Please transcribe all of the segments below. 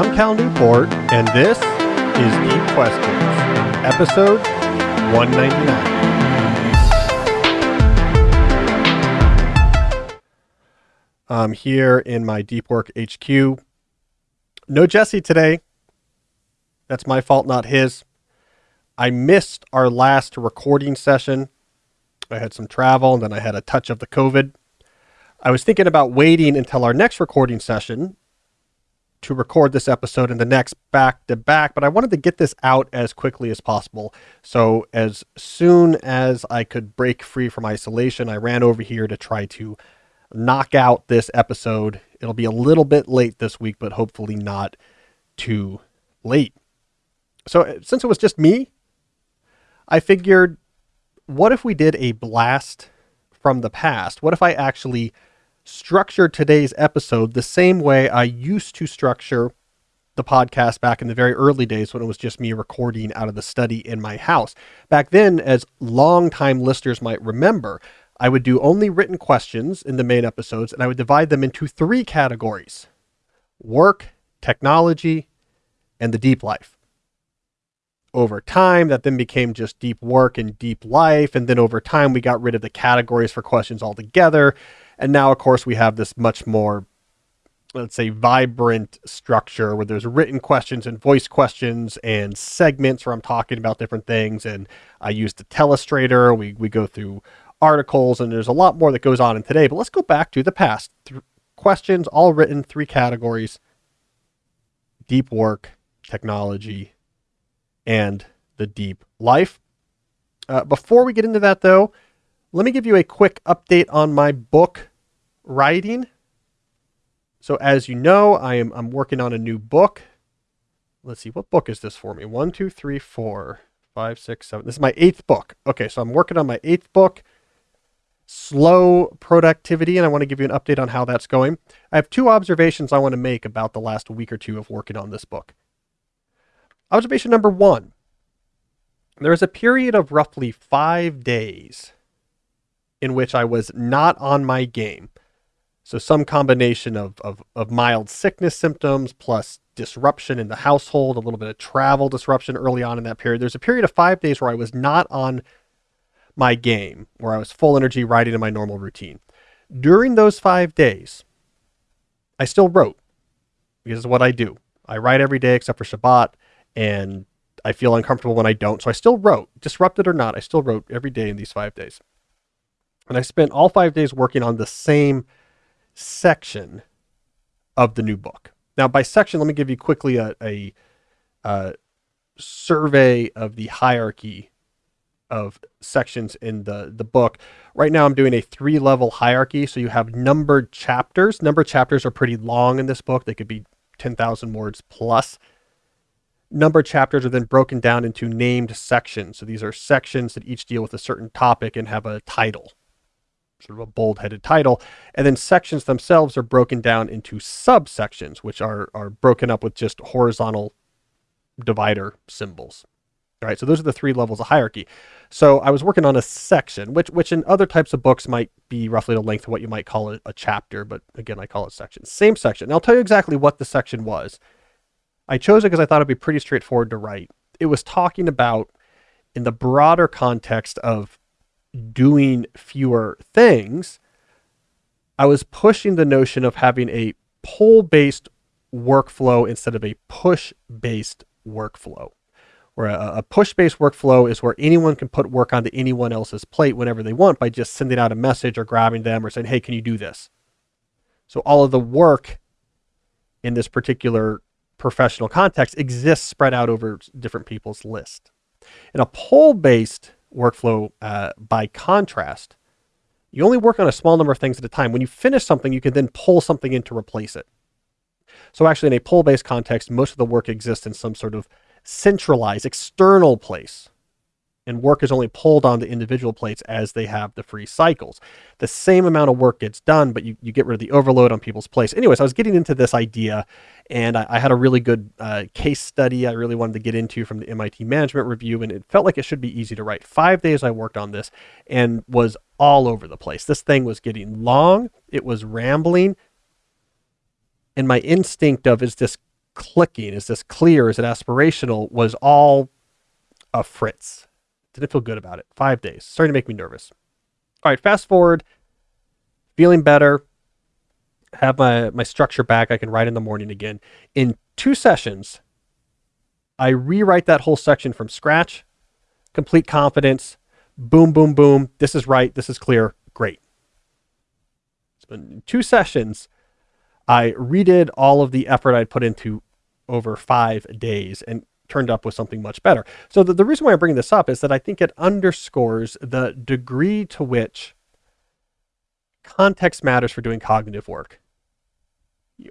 I'm Cal Newport, and this is Deep Questions, episode 199. I'm here in my Deep Work HQ. No Jesse today. That's my fault, not his. I missed our last recording session. I had some travel and then I had a touch of the COVID. I was thinking about waiting until our next recording session to record this episode and the next back to back, but I wanted to get this out as quickly as possible. So, as soon as I could break free from isolation, I ran over here to try to knock out this episode. It'll be a little bit late this week, but hopefully not too late. So, uh, since it was just me, I figured what if we did a blast from the past? What if I actually structure today's episode the same way I used to structure the podcast back in the very early days when it was just me recording out of the study in my house. Back then, as longtime listeners might remember, I would do only written questions in the main episodes and I would divide them into three categories work, technology, and the deep life. Over time, that then became just deep work and deep life. And then over time, we got rid of the categories for questions altogether. And now, of course, we have this much more, let's say, vibrant structure where there's written questions and voice questions and segments where I'm talking about different things. And I use the telestrator. We, we go through articles and there's a lot more that goes on in today. But let's go back to the past. Th- questions, all written, three categories deep work, technology, and the deep life. Uh, before we get into that, though, let me give you a quick update on my book writing. So as you know, I am I'm working on a new book. Let's see, what book is this for me? One, two, three, four, five, six, seven. This is my eighth book. Okay, so I'm working on my eighth book, Slow Productivity, and I want to give you an update on how that's going. I have two observations I want to make about the last week or two of working on this book. Observation number one. There is a period of roughly five days in which I was not on my game. So some combination of, of, of mild sickness symptoms plus disruption in the household, a little bit of travel disruption early on in that period. There's a period of five days where I was not on my game, where I was full energy riding in my normal routine. During those five days, I still wrote because it's what I do. I write every day except for Shabbat, and I feel uncomfortable when I don't. So I still wrote, disrupted or not, I still wrote every day in these five days. And I spent all five days working on the same section of the new book. Now, by section, let me give you quickly a, a, a survey of the hierarchy of sections in the, the book. Right now, I'm doing a three level hierarchy. So you have numbered chapters. Numbered chapters are pretty long in this book, they could be 10,000 words plus. Numbered chapters are then broken down into named sections. So these are sections that each deal with a certain topic and have a title sort of a bold headed title. And then sections themselves are broken down into subsections, which are, are broken up with just horizontal divider symbols. All right, so those are the three levels of hierarchy. So I was working on a section, which which in other types of books might be roughly the length of what you might call a, a chapter, but again, I call it section. Same section. And I'll tell you exactly what the section was. I chose it because I thought it'd be pretty straightforward to write. It was talking about, in the broader context of doing fewer things, I was pushing the notion of having a pull based workflow instead of a push based workflow. Where a, a push based workflow is where anyone can put work onto anyone else's plate whenever they want by just sending out a message or grabbing them or saying, hey, can you do this? So all of the work in this particular professional context exists spread out over different people's list. In a pull based workflow uh, by contrast, you only work on a small number of things at a time. When you finish something, you can then pull something in to replace it. So actually, in a pull-based context, most of the work exists in some sort of centralized, external place and work is only pulled onto individual plates as they have the free cycles. The same amount of work gets done, but you, you get rid of the overload on people's plates. Anyways, I was getting into this idea and I, I had a really good uh, case study I really wanted to get into from the MIT Management Review, and it felt like it should be easy to write. Five days I worked on this and was all over the place. This thing was getting long, it was rambling, and my instinct of is this clicking? Is this clear? Is it aspirational? Was all a fritz. Didn't feel good about it. Five days. Starting to make me nervous. All right, fast forward. Feeling better. Have my, my structure back. I can write in the morning again. In two sessions, I rewrite that whole section from scratch. Complete confidence. Boom, boom, boom. This is right. This is clear. Great. So in two sessions, I redid all of the effort I'd put into over five days and turned up with something much better. So the, the reason why I'm bringing this up is that I think it underscores the degree to which context matters for doing cognitive work.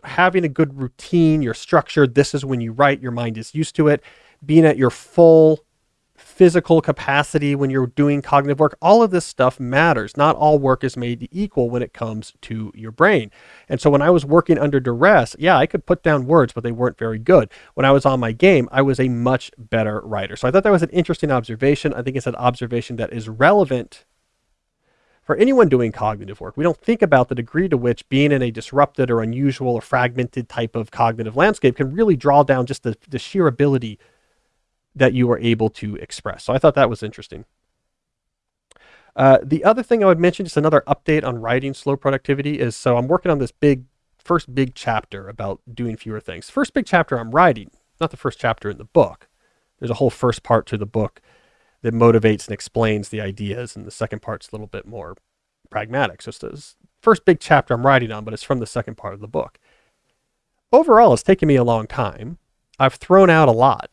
Having a good routine, your structure, this is when you write, your mind is used to it, being at your full physical capacity when you're doing cognitive work. All of this stuff matters. Not all work is made equal when it comes to your brain. And so when I was working under duress, yeah, I could put down words, but they weren't very good. When I was on my game, I was a much better writer. So I thought that was an interesting observation. I think it's an observation that is relevant for anyone doing cognitive work. We don't think about the degree to which being in a disrupted or unusual or fragmented type of cognitive landscape can really draw down just the, the sheer ability that you are able to express. So I thought that was interesting. Uh, the other thing I would mention, just another update on writing slow productivity is, so I'm working on this big, first big chapter about doing fewer things. First big chapter I'm writing, not the first chapter in the book. There's a whole first part to the book that motivates and explains the ideas, and the second part's a little bit more pragmatic. So it's the first big chapter I'm writing on, but it's from the second part of the book. Overall, it's taken me a long time. I've thrown out a lot.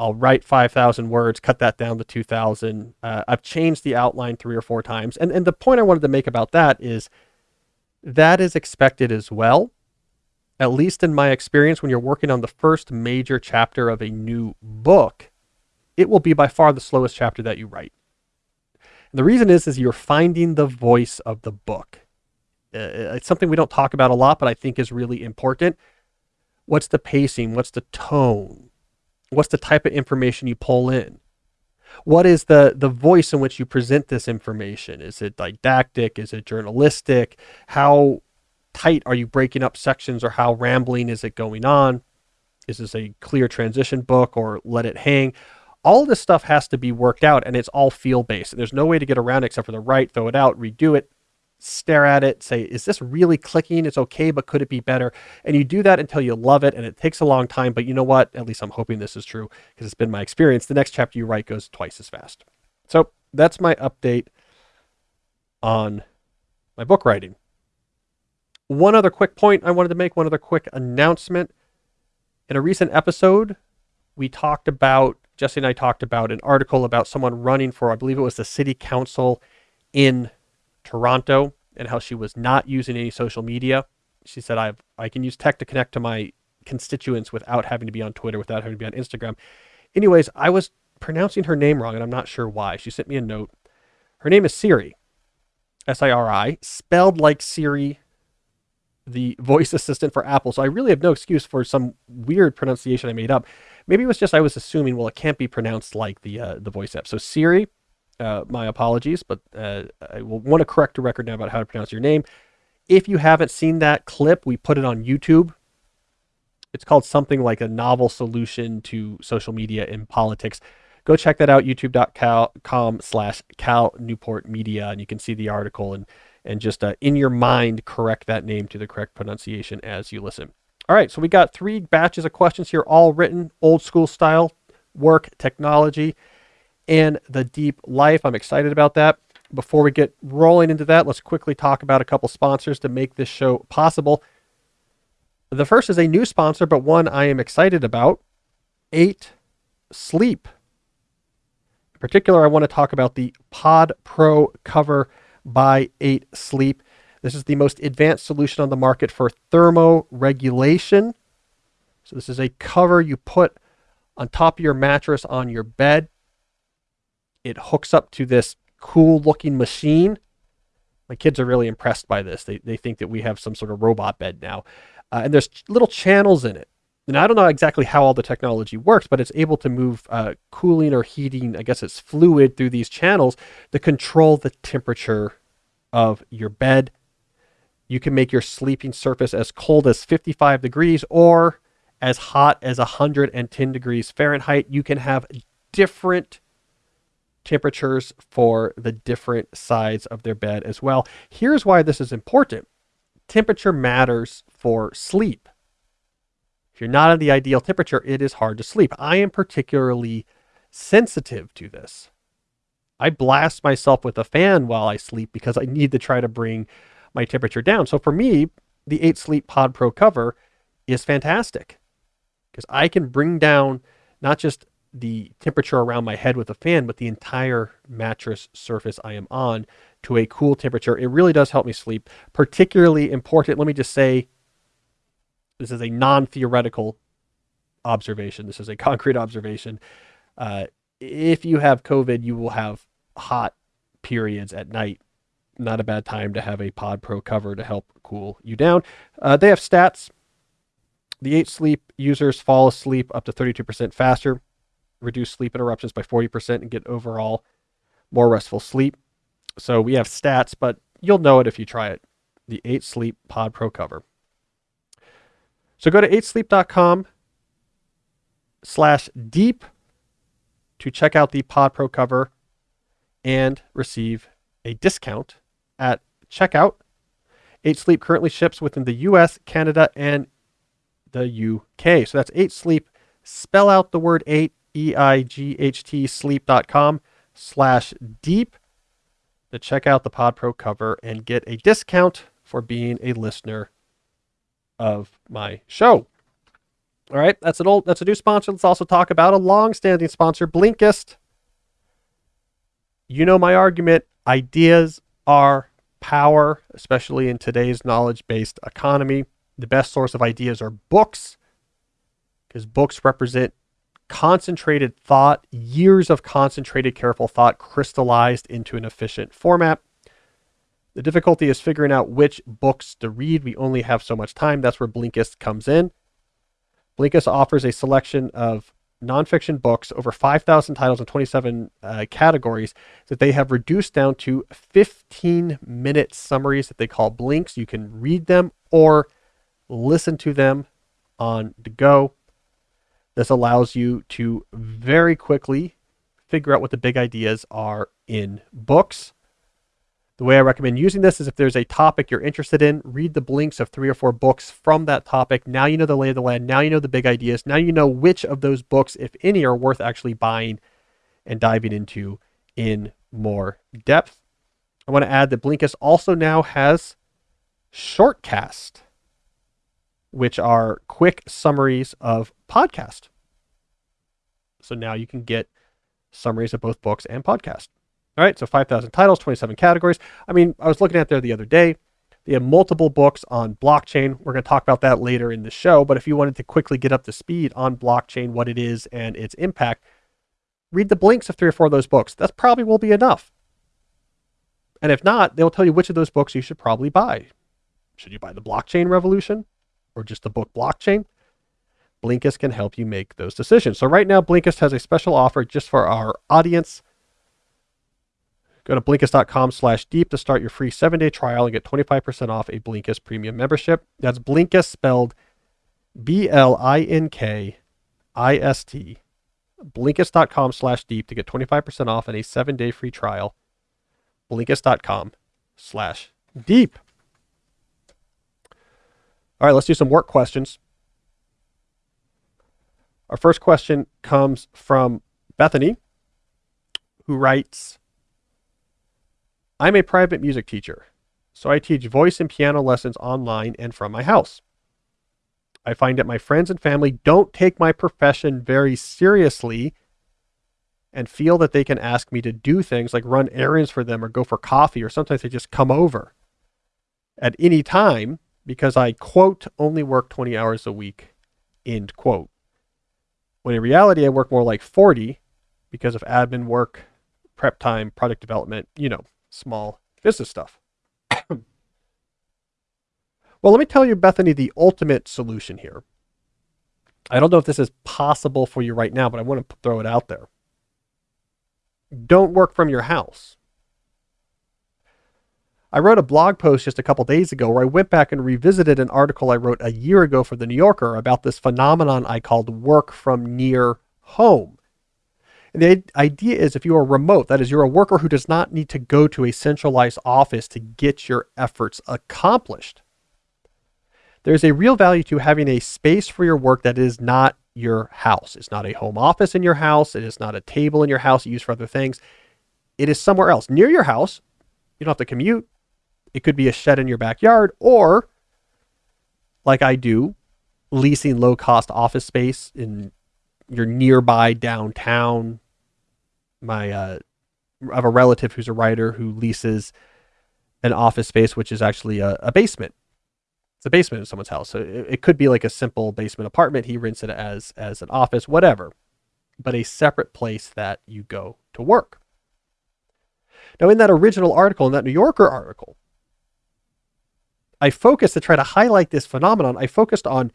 I'll write 5,000 words, cut that down to 2,000. Uh, I've changed the outline three or four times. And, and the point I wanted to make about that is that is expected as well. At least in my experience, when you're working on the first major chapter of a new book, it will be by far the slowest chapter that you write. And the reason is, is you're finding the voice of the book. Uh, it's something we don't talk about a lot, but I think is really important. What's the pacing? What's the tone? What's the type of information you pull in? What is the, the voice in which you present this information? Is it didactic? Is it journalistic? How tight are you breaking up sections or how rambling is it going on? Is this a clear transition book or let it hang? All this stuff has to be worked out and it's all feel based. There's no way to get around except for the write, throw it out, redo it, stare at it, say, is this really clicking? It's okay, but could it be better? And you do that until you love it. And it takes a long time. But you know what? At least I'm hoping this is true because it's been my experience. The next chapter you write goes twice as fast. So that's my update on my book writing. One other quick point I wanted to make, one other quick announcement. In a recent episode, we talked about, Jesse and I talked about an article about someone running for, I believe it was the city council in Toronto and how she was not using any social media. She said, I I can use tech to connect to my constituents without having to be on Twitter, without having to be on Instagram. Anyways, I was pronouncing her name wrong and I'm not sure why. She sent me a note. Her name is Siri, S I R I, spelled like Siri, the voice assistant for Apple. So I really have no excuse for some weird pronunciation I made up. Maybe it was just I was assuming, well, it can't be pronounced like the uh, the voice app. So Siri, uh, my apologies, but uh, I will want to correct a record now about how to pronounce your name. If you haven't seen that clip, we put it on YouTube. It's called something like a novel solution to social media in politics. Go check that out, youtube.com slash Cal Newport Media, and you can see the article and, and just uh, in your mind correct that name to the correct pronunciation as you listen. All right, so we got three batches of questions here, all written old school style, work, technology, and the deep life. I'm excited about that. Before we get rolling into that, let's quickly talk about a couple sponsors to make this show possible. The first is a new sponsor, but one I am excited about 8 Sleep. In particular, I want to talk about the Pod Pro cover by 8 Sleep. This is the most advanced solution on the market for thermoregulation. So, this is a cover you put on top of your mattress on your bed it hooks up to this cool looking machine. My kids are really impressed by this. They, they think that we have some sort of robot bed now. Uh, and there's little channels in it. And I don't know exactly how all the technology works, but it's able to move uh, cooling or heating, I guess it's fluid through these channels to control the temperature of your bed. You can make your sleeping surface as cold as 55 degrees or as hot as 110 degrees Fahrenheit. You can have different temperatures for the different sides of their bed as well. Here's why this is important temperature matters for sleep. If you're not at the ideal temperature, it is hard to sleep. I am particularly sensitive to this. I blast myself with a fan while I sleep because I need to try to bring my temperature down. So for me, the 8 Sleep Pod Pro cover is fantastic because I can bring down not just the temperature around my head with a fan, but the entire mattress surface I am on to a cool temperature. It really does help me sleep. Particularly important, let me just say this is a non theoretical observation, this is a concrete observation. Uh, if you have COVID, you will have hot periods at night. Not a bad time to have a Pod Pro cover to help cool you down. Uh, they have stats. The 8 sleep users fall asleep up to 32% faster reduce sleep interruptions by 40% and get overall more restful sleep. So we have stats, but you'll know it if you try it. The 8 Sleep Pod Pro cover. So go to 8sleep.com slash deep to check out the Pod Pro cover and receive a discount at checkout. 8 Sleep currently ships within the US, Canada, and the UK. So that's 8 Sleep. Spell out the word 8 E-I-G-H-T sleep.com slash deep to check out the Pod Pro cover and get a discount for being a listener of my show. All right, that's an old that's a new sponsor. Let's also talk about a long-standing sponsor, Blinkist. You know my argument, ideas are power, especially in today's knowledge-based economy. The best source of ideas are books because books represent concentrated thought, years of concentrated, careful thought crystallized into an efficient format. The difficulty is figuring out which books to read. We only have so much time. That's where Blinkist comes in. Blinkist offers a selection of nonfiction books, over 5,000 titles and 27 uh, categories that they have reduced down to 15 minute summaries that they call blinks. You can read them or listen to them on the go. This allows you to very quickly figure out what the big ideas are in books. The way I recommend using this is if there's a topic you're interested in, read the blinks of three or four books from that topic. Now you know the lay of the land. Now you know the big ideas. Now you know which of those books, if any, are worth actually buying and diving into in more depth. I want to add that Blinkist also now has Shortcast which are quick summaries of podcast. So now you can get summaries of both books and podcast. All right, so 5,000 titles, 27 categories. I mean, I was looking at there the other day. They have multiple books on blockchain. We're going to talk about that later in the show. But if you wanted to quickly get up to speed on blockchain, what it is, and its impact, read the blinks of three or four of those books. That probably will be enough. And if not, they'll tell you which of those books you should probably buy. Should you buy The Blockchain Revolution? or just the book blockchain, Blinkist can help you make those decisions. So right now, Blinkist has a special offer just for our audience. Go to Blinkist.com slash deep to start your free seven-day trial and get 25% off a Blinkist premium membership. That's Blinkist spelled B-L-I-N-K-I-S-T. Blinkist.com slash deep to get 25% off and a seven-day free trial. Blinkist.com slash deep. All right, let's do some work questions. Our first question comes from Bethany, who writes I'm a private music teacher, so I teach voice and piano lessons online and from my house. I find that my friends and family don't take my profession very seriously and feel that they can ask me to do things like run errands for them or go for coffee, or sometimes they just come over at any time because I, quote, only work 20 hours a week, end quote. When in reality, I work more like 40 because of admin work, prep time, product development, you know, small business stuff. well, let me tell you, Bethany, the ultimate solution here. I don't know if this is possible for you right now, but I want to throw it out there. Don't work from your house. I wrote a blog post just a couple days ago where I went back and revisited an article I wrote a year ago for the New Yorker about this phenomenon I called work from near home. And the idea is if you are remote, that is, you're a worker who does not need to go to a centralized office to get your efforts accomplished. There's a real value to having a space for your work that is not your house. It's not a home office in your house. It is not a table in your house used for other things. It is somewhere else near your house. You don't have to commute. It could be a shed in your backyard, or like I do, leasing low cost office space in your nearby downtown. My uh, I have a relative who's a writer who leases an office space, which is actually a, a basement. It's a basement in someone's house, so it, it could be like a simple basement apartment. He rents it as as an office, whatever, but a separate place that you go to work. Now, in that original article, in that New Yorker article, I focused to try to highlight this phenomenon. I focused on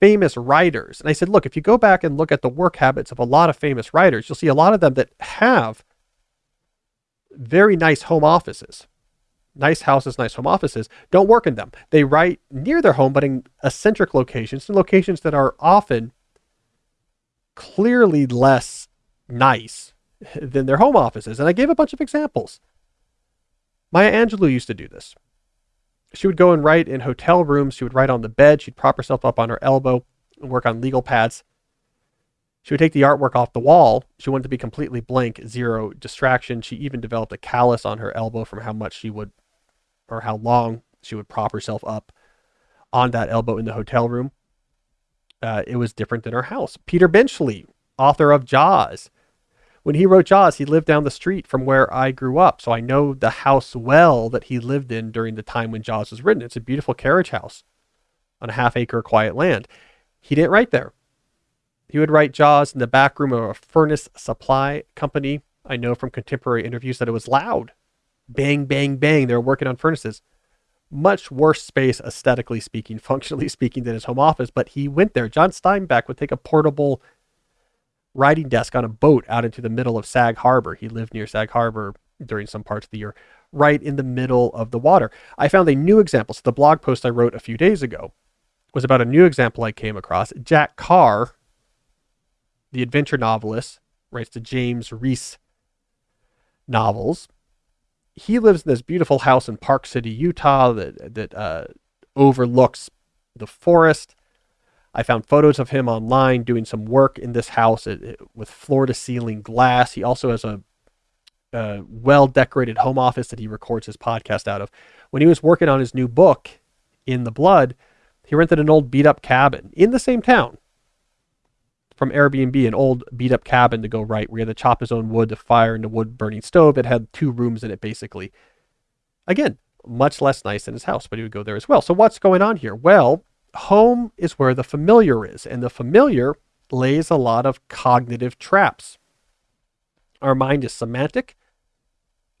famous writers. And I said, look, if you go back and look at the work habits of a lot of famous writers, you'll see a lot of them that have very nice home offices, nice houses, nice home offices, don't work in them. They write near their home, but in eccentric locations, in locations that are often clearly less nice than their home offices. And I gave a bunch of examples. Maya Angelou used to do this she would go and write in hotel rooms. She would write on the bed. She'd prop herself up on her elbow and work on legal pads. She would take the artwork off the wall. She wanted to be completely blank, zero distraction. She even developed a callus on her elbow from how much she would, or how long she would prop herself up on that elbow in the hotel room. Uh, it was different than her house. Peter Benchley, author of Jaws, when he wrote Jaws, he lived down the street from where I grew up. So I know the house well that he lived in during the time when Jaws was written. It's a beautiful carriage house on a half acre quiet land. He didn't write there. He would write Jaws in the back room of a furnace supply company. I know from contemporary interviews that it was loud. Bang, bang, bang. They were working on furnaces. Much worse space, aesthetically speaking, functionally speaking, than his home office, but he went there. John Steinbeck would take a portable writing desk on a boat out into the middle of Sag Harbor. He lived near Sag Harbor during some parts of the year, right in the middle of the water. I found a new example. So the blog post I wrote a few days ago was about a new example I came across. Jack Carr, the adventure novelist, writes the James Reece novels. He lives in this beautiful house in Park City, Utah, that that uh, overlooks the forest. I found photos of him online doing some work in this house it, it, with floor to ceiling glass. He also has a, a well decorated home office that he records his podcast out of. When he was working on his new book, In the Blood, he rented an old beat up cabin in the same town from Airbnb, an old beat up cabin to go write, where he had to chop his own wood to fire in the wood burning stove. It had two rooms in it, basically. Again, much less nice than his house, but he would go there as well. So, what's going on here? Well, home is where the familiar is, and the familiar lays a lot of cognitive traps. Our mind is semantic,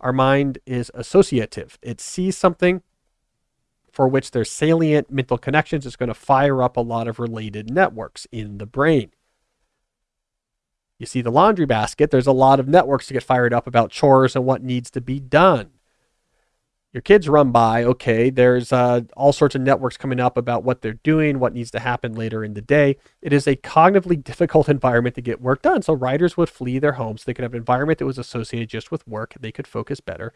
our mind is associative. It sees something for which there's salient mental connections, it's going to fire up a lot of related networks in the brain. You see the laundry basket, there's a lot of networks to get fired up about chores and what needs to be done your kids run by, okay, there's uh, all sorts of networks coming up about what they're doing, what needs to happen later in the day. It is a cognitively difficult environment to get work done. So writers would flee their homes. They could have an environment that was associated just with work. They could focus better.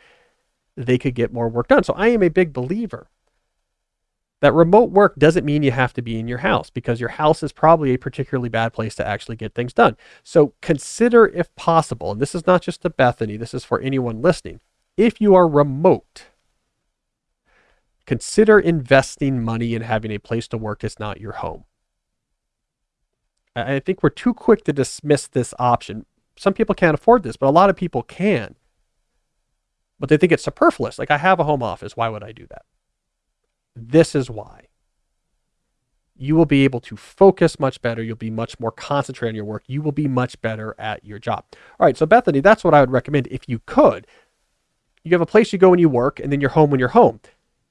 They could get more work done. So I am a big believer that remote work doesn't mean you have to be in your house because your house is probably a particularly bad place to actually get things done. So consider if possible, and this is not just to Bethany, this is for anyone listening. If you are remote, Consider investing money in having a place to work that's not your home. I think we're too quick to dismiss this option. Some people can't afford this, but a lot of people can. But they think it's superfluous. Like, I have a home office. Why would I do that? This is why. You will be able to focus much better. You'll be much more concentrated on your work. You will be much better at your job. All right. So, Bethany, that's what I would recommend if you could. You have a place you go when you work, and then you're home when you're home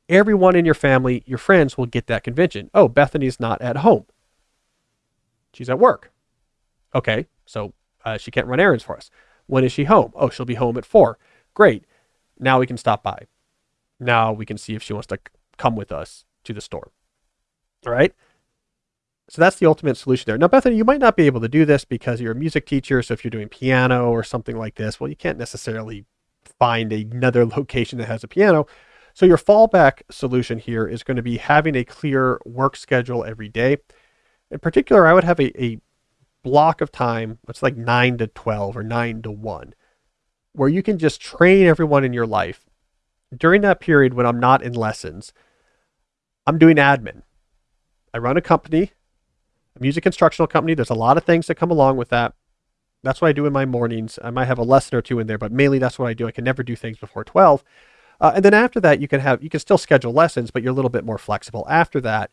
everyone in your family, your friends will get that convention. Oh, Bethany's not at home. She's at work. Okay, so uh, she can't run errands for us. When is she home? Oh, she'll be home at four. Great. Now we can stop by. Now we can see if she wants to come with us to the store. All right. So that's the ultimate solution there. Now, Bethany, you might not be able to do this because you're a music teacher. So if you're doing piano or something like this, well, you can't necessarily find another location that has a piano. So your fallback solution here is going to be having a clear work schedule every day. In particular, I would have a, a block of time, it's like 9 to 12 or 9 to 1, where you can just train everyone in your life. During that period when I'm not in lessons, I'm doing admin. I run a company a music instructional company. There's a lot of things that come along with that. That's what I do in my mornings. I might have a lesson or two in there, but mainly that's what I do. I can never do things before 12. Uh, and then after that, you can have you can still schedule lessons, but you're a little bit more flexible. After that,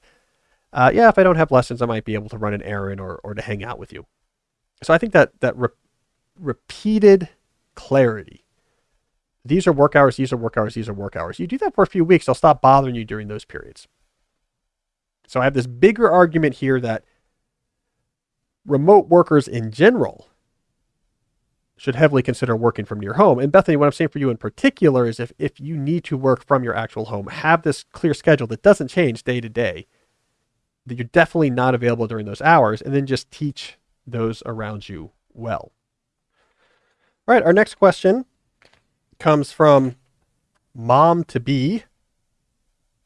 uh, yeah, if I don't have lessons, I might be able to run an errand or or to hang out with you. So I think that that re- repeated clarity. These are work hours. These are work hours. These are work hours. You do that for a few weeks, they'll stop bothering you during those periods. So I have this bigger argument here that remote workers in general should heavily consider working from your home. And Bethany, what I'm saying for you in particular is if, if you need to work from your actual home, have this clear schedule that doesn't change day to day, that you're definitely not available during those hours, and then just teach those around you well. All right, our next question comes from mom to be,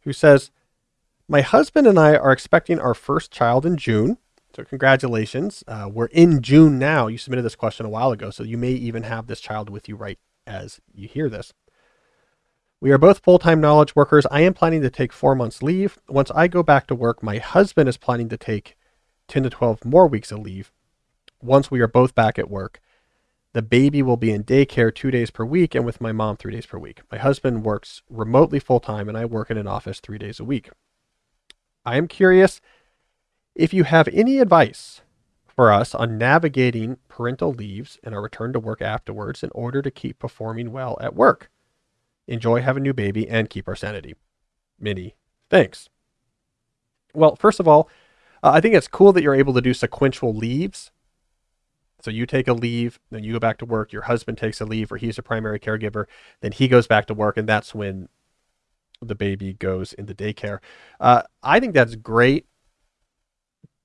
who says, My husband and I are expecting our first child in June. So congratulations. Uh, we're in June now. You submitted this question a while ago, so you may even have this child with you right as you hear this. We are both full-time knowledge workers. I am planning to take four months leave. Once I go back to work, my husband is planning to take 10 to 12 more weeks of leave. Once we are both back at work, the baby will be in daycare two days per week and with my mom three days per week. My husband works remotely full-time and I work in an office three days a week. I am curious if you have any advice for us on navigating parental leaves and our return to work afterwards in order to keep performing well at work, enjoy having a new baby, and keep our sanity. Many thanks. Well, first of all, uh, I think it's cool that you're able to do sequential leaves. So you take a leave, then you go back to work. Your husband takes a leave, or he's a primary caregiver. Then he goes back to work, and that's when the baby goes into daycare. Uh, I think that's great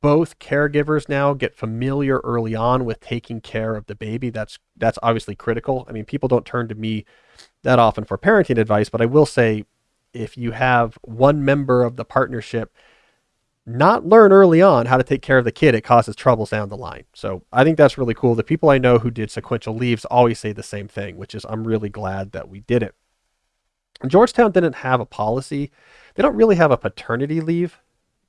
both caregivers now get familiar early on with taking care of the baby. That's that's obviously critical. I mean, people don't turn to me that often for parenting advice, but I will say if you have one member of the partnership not learn early on how to take care of the kid, it causes troubles down the line. So I think that's really cool. The people I know who did sequential leaves always say the same thing, which is I'm really glad that we did it. Georgetown didn't have a policy. They don't really have a paternity leave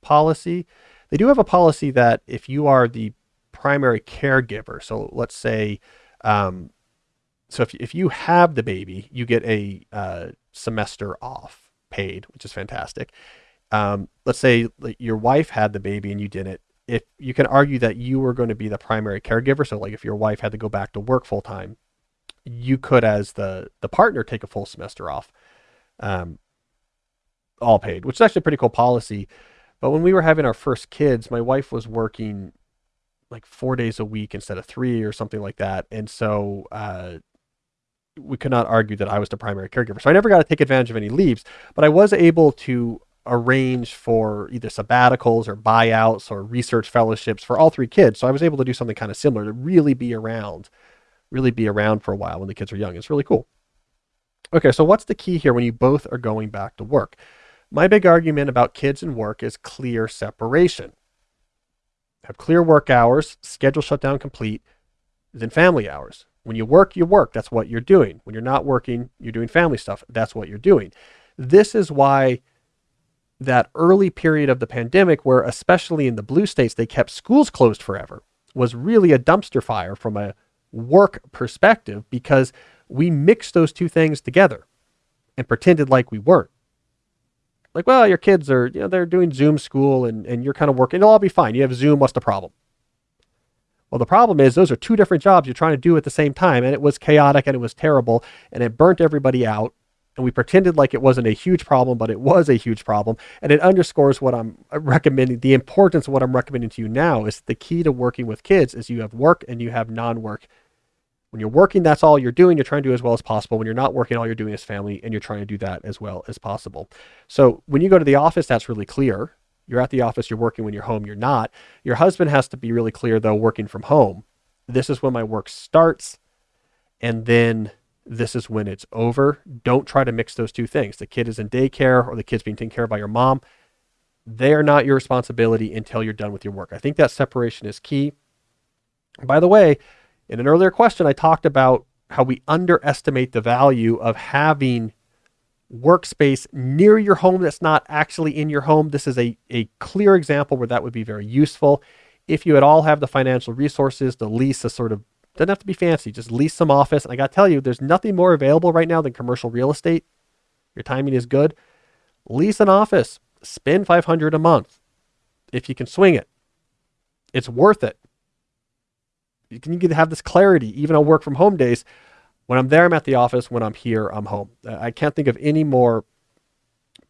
policy. They do have a policy that if you are the primary caregiver, so let's say, um, so if, if you have the baby, you get a uh, semester off paid, which is fantastic. Um, let's say your wife had the baby and you didn't. If you can argue that you were going to be the primary caregiver, so like if your wife had to go back to work full time, you could, as the the partner, take a full semester off, um, all paid, which is actually a pretty cool policy. But when we were having our first kids, my wife was working like four days a week instead of three or something like that. And so uh, we could not argue that I was the primary caregiver. So I never got to take advantage of any leaves, but I was able to arrange for either sabbaticals or buyouts or research fellowships for all three kids. So I was able to do something kind of similar to really be around, really be around for a while when the kids are young. It's really cool. Okay, so what's the key here when you both are going back to work? My big argument about kids and work is clear separation. Have clear work hours, schedule shutdown complete, then family hours. When you work, you work. That's what you're doing. When you're not working, you're doing family stuff. That's what you're doing. This is why that early period of the pandemic, where especially in the blue states, they kept schools closed forever, was really a dumpster fire from a work perspective because we mixed those two things together and pretended like we weren't like, well, your kids are, you know, they're doing Zoom school and, and you're kind of working. It'll all be fine. You have Zoom. What's the problem? Well, the problem is those are two different jobs you're trying to do at the same time. And it was chaotic and it was terrible and it burnt everybody out. And we pretended like it wasn't a huge problem, but it was a huge problem. And it underscores what I'm uh, recommending. The importance of what I'm recommending to you now is the key to working with kids is you have work and you have non work. When you're working, that's all you're doing. You're trying to do as well as possible. When you're not working, all you're doing is family, and you're trying to do that as well as possible. So when you go to the office, that's really clear. You're at the office, you're working. When you're home, you're not. Your husband has to be really clear, though, working from home. This is when my work starts, and then this is when it's over. Don't try to mix those two things. The kid is in daycare or the kid's being taken care of by your mom. They are not your responsibility until you're done with your work. I think that separation is key. By the way, in an earlier question, I talked about how we underestimate the value of having workspace near your home that's not actually in your home. This is a, a clear example where that would be very useful. If you at all have the financial resources to lease a sort of, doesn't have to be fancy, just lease some office. And I got to tell you, there's nothing more available right now than commercial real estate. Your timing is good. Lease an office, spend 500 a month if you can swing it. It's worth it you can have this clarity even on work from home days. When I'm there, I'm at the office. When I'm here, I'm home. I can't think of any more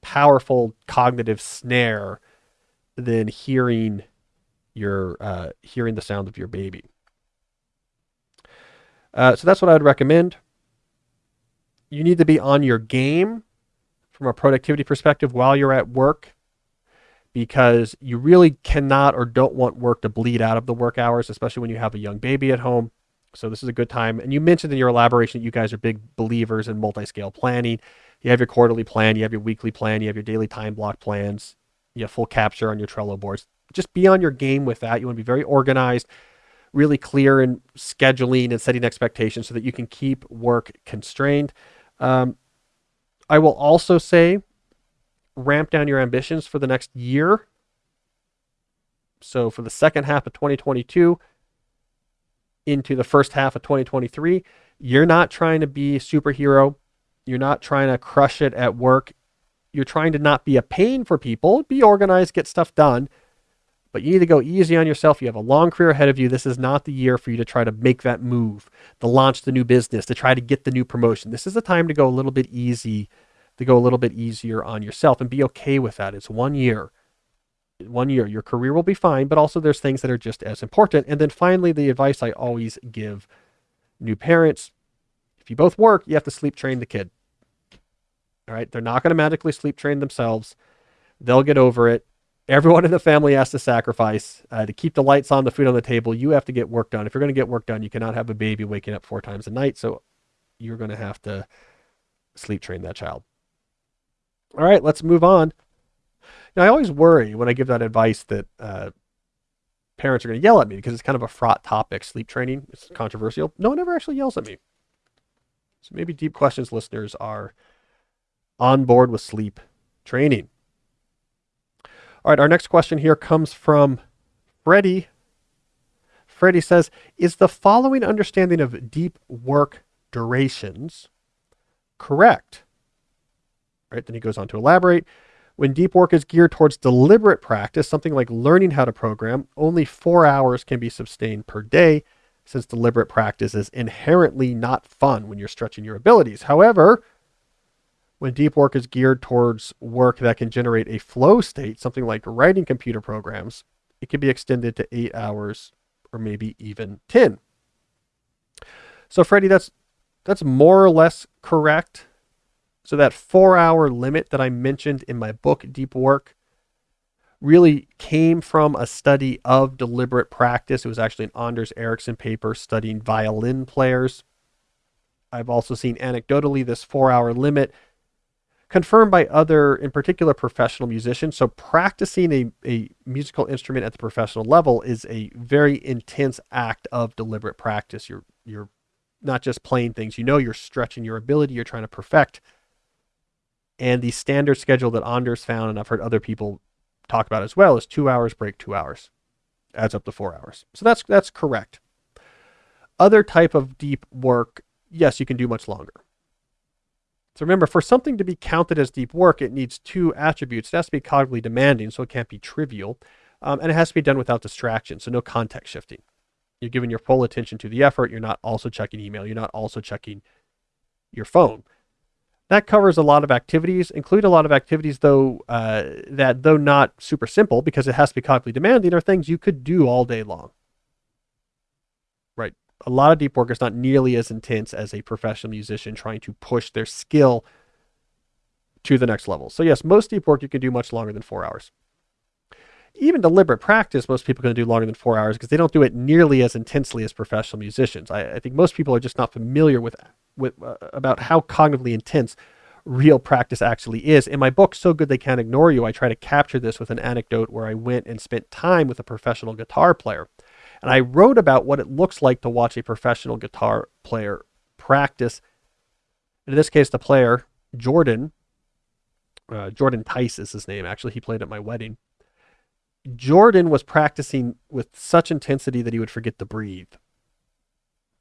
powerful cognitive snare than hearing your uh, hearing the sound of your baby. Uh, so that's what I would recommend. You need to be on your game from a productivity perspective while you're at work because you really cannot or don't want work to bleed out of the work hours, especially when you have a young baby at home. So this is a good time. And you mentioned in your elaboration that you guys are big believers in multi-scale planning. You have your quarterly plan, you have your weekly plan, you have your daily time block plans, you have full capture on your Trello boards. Just be on your game with that. You want to be very organized, really clear in scheduling and setting expectations so that you can keep work constrained. Um, I will also say ramp down your ambitions for the next year. So for the second half of 2022 into the first half of 2023, you're not trying to be a superhero. You're not trying to crush it at work. You're trying to not be a pain for people, be organized, get stuff done. But you need to go easy on yourself. You have a long career ahead of you. This is not the year for you to try to make that move, to launch the new business, to try to get the new promotion. This is the time to go a little bit easy to go a little bit easier on yourself and be okay with that. It's one year. One year. Your career will be fine, but also there's things that are just as important. And then finally, the advice I always give new parents if you both work, you have to sleep train the kid. All right. They're not going to magically sleep train themselves. They'll get over it. Everyone in the family has to sacrifice uh, to keep the lights on, the food on the table. You have to get work done. If you're going to get work done, you cannot have a baby waking up four times a night. So you're going to have to sleep train that child. All right, let's move on. Now, I always worry when I give that advice that uh, parents are going to yell at me because it's kind of a fraught topic. Sleep training, it's controversial. No one ever actually yells at me. So maybe Deep Questions listeners are on board with sleep training. All right, our next question here comes from Freddie. Freddie says, Is the following understanding of deep work durations correct? Right? Then he goes on to elaborate. When deep work is geared towards deliberate practice, something like learning how to program, only four hours can be sustained per day, since deliberate practice is inherently not fun when you're stretching your abilities. However, when deep work is geared towards work that can generate a flow state, something like writing computer programs, it can be extended to eight hours or maybe even 10. So Freddie, that's that's more or less correct. So that four hour limit that I mentioned in my book, Deep Work, really came from a study of deliberate practice. It was actually an Anders Ericsson paper studying violin players. I've also seen anecdotally this four hour limit confirmed by other, in particular, professional musicians. So practicing a, a musical instrument at the professional level is a very intense act of deliberate practice. You're you're not just playing things, you know you're stretching your ability, you're trying to perfect and the standard schedule that Anders found, and I've heard other people talk about as well, is two hours break, two hours, adds up to four hours. So that's that's correct. Other type of deep work, yes, you can do much longer. So remember, for something to be counted as deep work, it needs two attributes. It has to be cognitively demanding, so it can't be trivial, um, and it has to be done without distraction, so no context shifting. You're giving your full attention to the effort. You're not also checking email. You're not also checking your phone. That covers a lot of activities, include a lot of activities though uh, that though not super simple because it has to be cognitively demanding are things you could do all day long. Right. A lot of deep work is not nearly as intense as a professional musician trying to push their skill to the next level. So, yes, most deep work you can do much longer than four hours. Even deliberate practice, most people can do longer than four hours because they don't do it nearly as intensely as professional musicians. I, I think most people are just not familiar with, with uh, about how cognitively intense real practice actually is. In my book, So Good They Can't Ignore You, I try to capture this with an anecdote where I went and spent time with a professional guitar player. And I wrote about what it looks like to watch a professional guitar player practice. In this case, the player, Jordan, uh, Jordan Tice is his name. Actually, he played at my wedding. Jordan was practicing with such intensity that he would forget to breathe.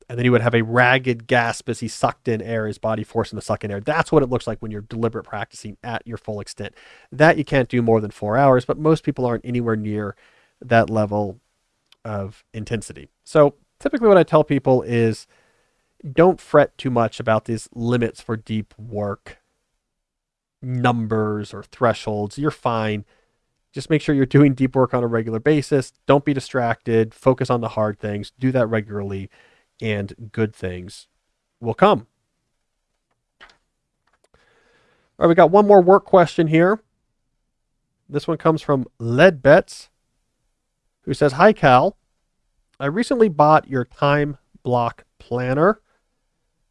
And then he would have a ragged gasp as he sucked in air, his body forcing to suck in air. That's what it looks like when you're deliberate practicing at your full extent. That you can't do more than four hours, but most people aren't anywhere near that level of intensity. So typically, what I tell people is don't fret too much about these limits for deep work, numbers or thresholds. You're fine. Just make sure you're doing deep work on a regular basis. Don't be distracted. Focus on the hard things. Do that regularly, and good things will come. All right, we got one more work question here. This one comes from Leadbets who says, Hi, Cal. I recently bought your time block planner.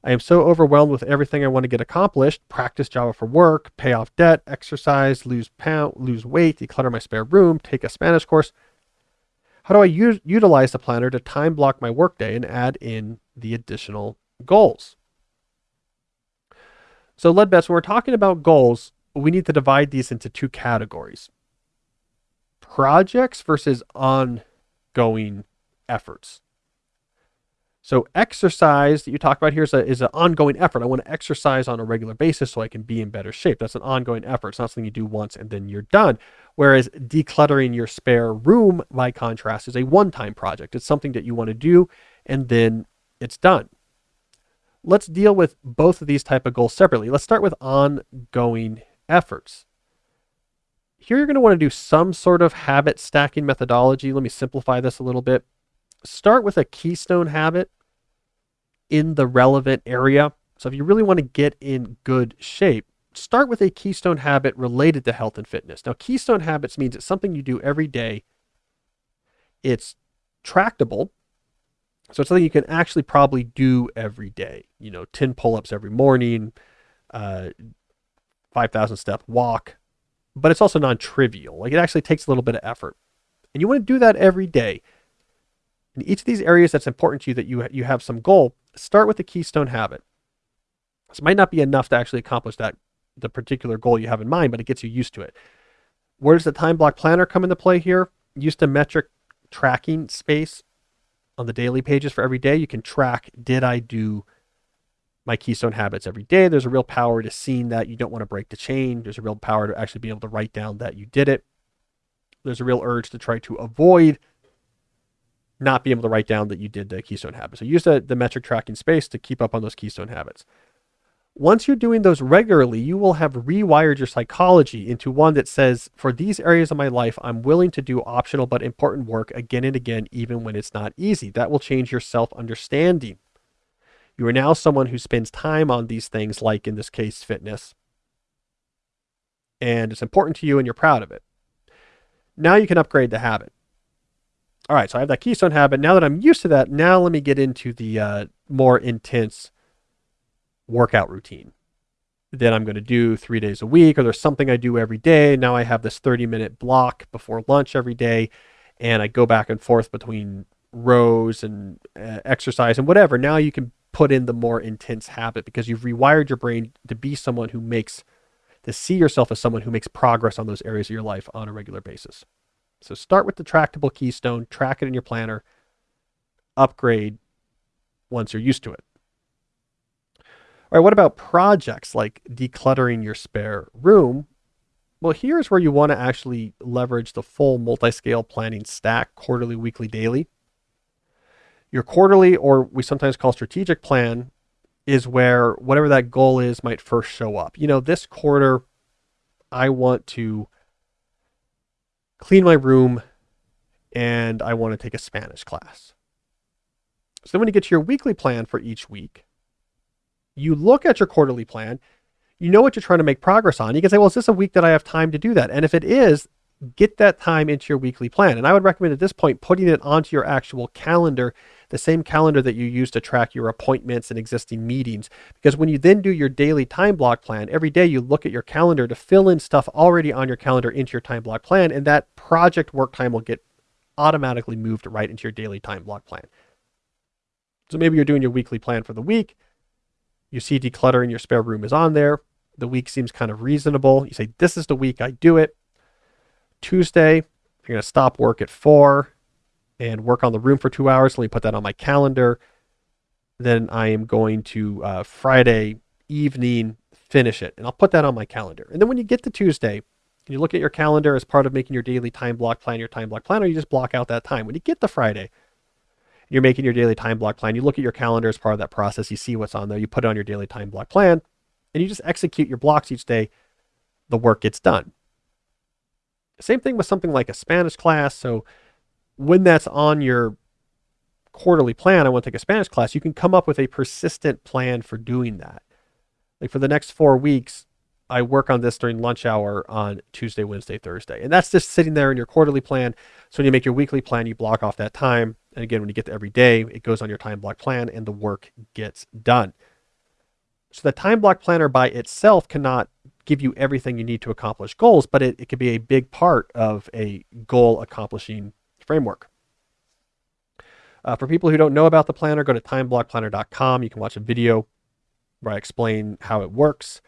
I am so overwhelmed with everything I want to get accomplished practice Java for work, pay off debt, exercise, lose, pound, lose weight, declutter my spare room, take a Spanish course. How do I utilize the planner to time block my workday and add in the additional goals? So, Leadbets, when we're talking about goals, we need to divide these into two categories projects versus ongoing efforts. So exercise that you talk about here is, a, is an ongoing effort. I want to exercise on a regular basis so I can be in better shape. That's an ongoing effort. It's not something you do once and then you're done. Whereas decluttering your spare room, by contrast, is a one-time project. It's something that you want to do and then it's done. Let's deal with both of these type of goals separately. Let's start with ongoing efforts. Here you're going to want to do some sort of habit stacking methodology. Let me simplify this a little bit. Start with a keystone habit in the relevant area. So if you really want to get in good shape, start with a keystone habit related to health and fitness. Now, keystone habits means it's something you do every day. It's tractable. So it's something you can actually probably do every day. You know, 10 pull-ups every morning, uh, 5,000 step walk, but it's also non-trivial. Like it actually takes a little bit of effort. And you want to do that every day. In each of these areas that's important to you that you you have some goal, start with the keystone habit. This might not be enough to actually accomplish that the particular goal you have in mind, but it gets you used to it. Where does the time block planner come into play here? Use the metric tracking space on the daily pages for every day. You can track did I do my keystone habits every day. There's a real power to seeing that you don't want to break the chain. There's a real power to actually be able to write down that you did it. There's a real urge to try to avoid not be able to write down that you did the keystone habit. So use the, the metric tracking space to keep up on those keystone habits. Once you're doing those regularly, you will have rewired your psychology into one that says, for these areas of my life, I'm willing to do optional but important work again and again, even when it's not easy. That will change your self understanding. You are now someone who spends time on these things, like in this case, fitness. And it's important to you and you're proud of it. Now you can upgrade the habit. All right, so I have that keystone habit. Now that I'm used to that, now let me get into the uh, more intense workout routine that I'm going to do three days a week, or there's something I do every day. Now I have this 30 minute block before lunch every day, and I go back and forth between rows and uh, exercise and whatever. Now you can put in the more intense habit because you've rewired your brain to be someone who makes to see yourself as someone who makes progress on those areas of your life on a regular basis. So start with the tractable keystone, track it in your planner, upgrade once you're used to it. All right, what about projects like decluttering your spare room? Well, here's where you want to actually leverage the full multi-scale planning stack, quarterly, weekly, daily. Your quarterly, or we sometimes call strategic plan, is where whatever that goal is might first show up. You know, this quarter, I want to clean my room and I want to take a Spanish class. So then when you get to your weekly plan for each week, you look at your quarterly plan, you know what you're trying to make progress on. You can say, well, is this a week that I have time to do that? And if it is, get that time into your weekly plan. And I would recommend at this point putting it onto your actual calendar, the same calendar that you use to track your appointments and existing meetings. Because when you then do your daily time block plan, every day you look at your calendar to fill in stuff already on your calendar into your time block plan, and that project work time will get automatically moved right into your daily time block plan. So maybe you're doing your weekly plan for the week. You see decluttering your spare room is on there. The week seems kind of reasonable. You say, This is the week I do it. Tuesday, you're going to stop work at four and work on the room for two hours. Let me put that on my calendar. Then I am going to uh, Friday evening finish it, and I'll put that on my calendar. And then when you get to Tuesday, you look at your calendar as part of making your daily time block plan, your time block plan, or you just block out that time. When you get to Friday, you're making your daily time block plan. You look at your calendar as part of that process. You see what's on there. You put it on your daily time block plan, and you just execute your blocks each day. The work gets done. Same thing with something like a Spanish class. So when that's on your quarterly plan, I want to take a Spanish class, you can come up with a persistent plan for doing that. Like for the next four weeks, I work on this during lunch hour on Tuesday, Wednesday, Thursday. And that's just sitting there in your quarterly plan. So when you make your weekly plan, you block off that time. And again, when you get to every day, it goes on your time block plan and the work gets done. So the time block planner by itself cannot give you everything you need to accomplish goals, but it, it could be a big part of a goal accomplishing framework. Uh, for people who don't know about the planner, go to timeblockplanner.com. You can watch a video where I explain how it works.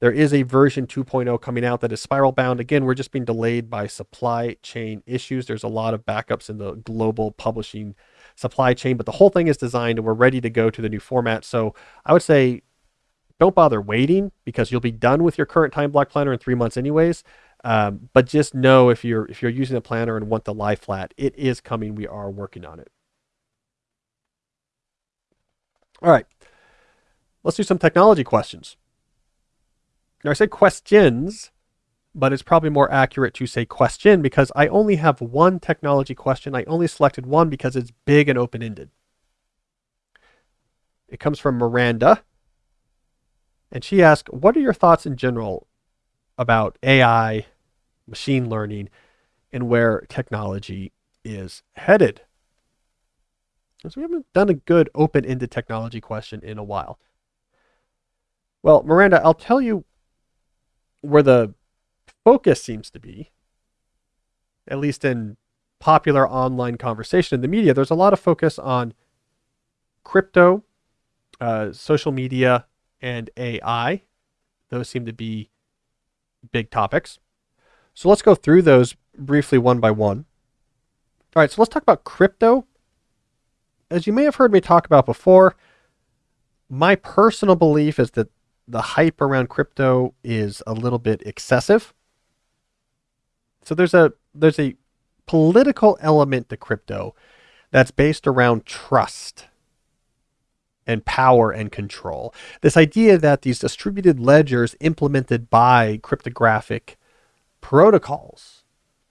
There is a version 2.0 coming out that is spiral bound. Again, we're just being delayed by supply chain issues. There's a lot of backups in the global publishing supply chain, but the whole thing is designed and we're ready to go to the new format. So I would say don't bother waiting because you'll be done with your current time block planner in three months anyways. Um, but just know if you're if you're using a planner and want the lie flat, it is coming. We are working on it. All right, let's do some technology questions. Now I say questions, but it's probably more accurate to say question because I only have one technology question. I only selected one because it's big and open-ended. It comes from Miranda. And she asked, What are your thoughts in general about AI, machine learning, and where technology is headed? So we haven't done a good open ended technology question in a while. Well, Miranda, I'll tell you where the focus seems to be, at least in popular online conversation in the media. There's a lot of focus on crypto, uh, social media, and AI. Those seem to be big topics. So let's go through those briefly one by one. All right, so let's talk about crypto. As you may have heard me talk about before, my personal belief is that the hype around crypto is a little bit excessive. So there's a there's a political element to crypto that's based around trust and power and control. This idea that these distributed ledgers implemented by cryptographic protocols,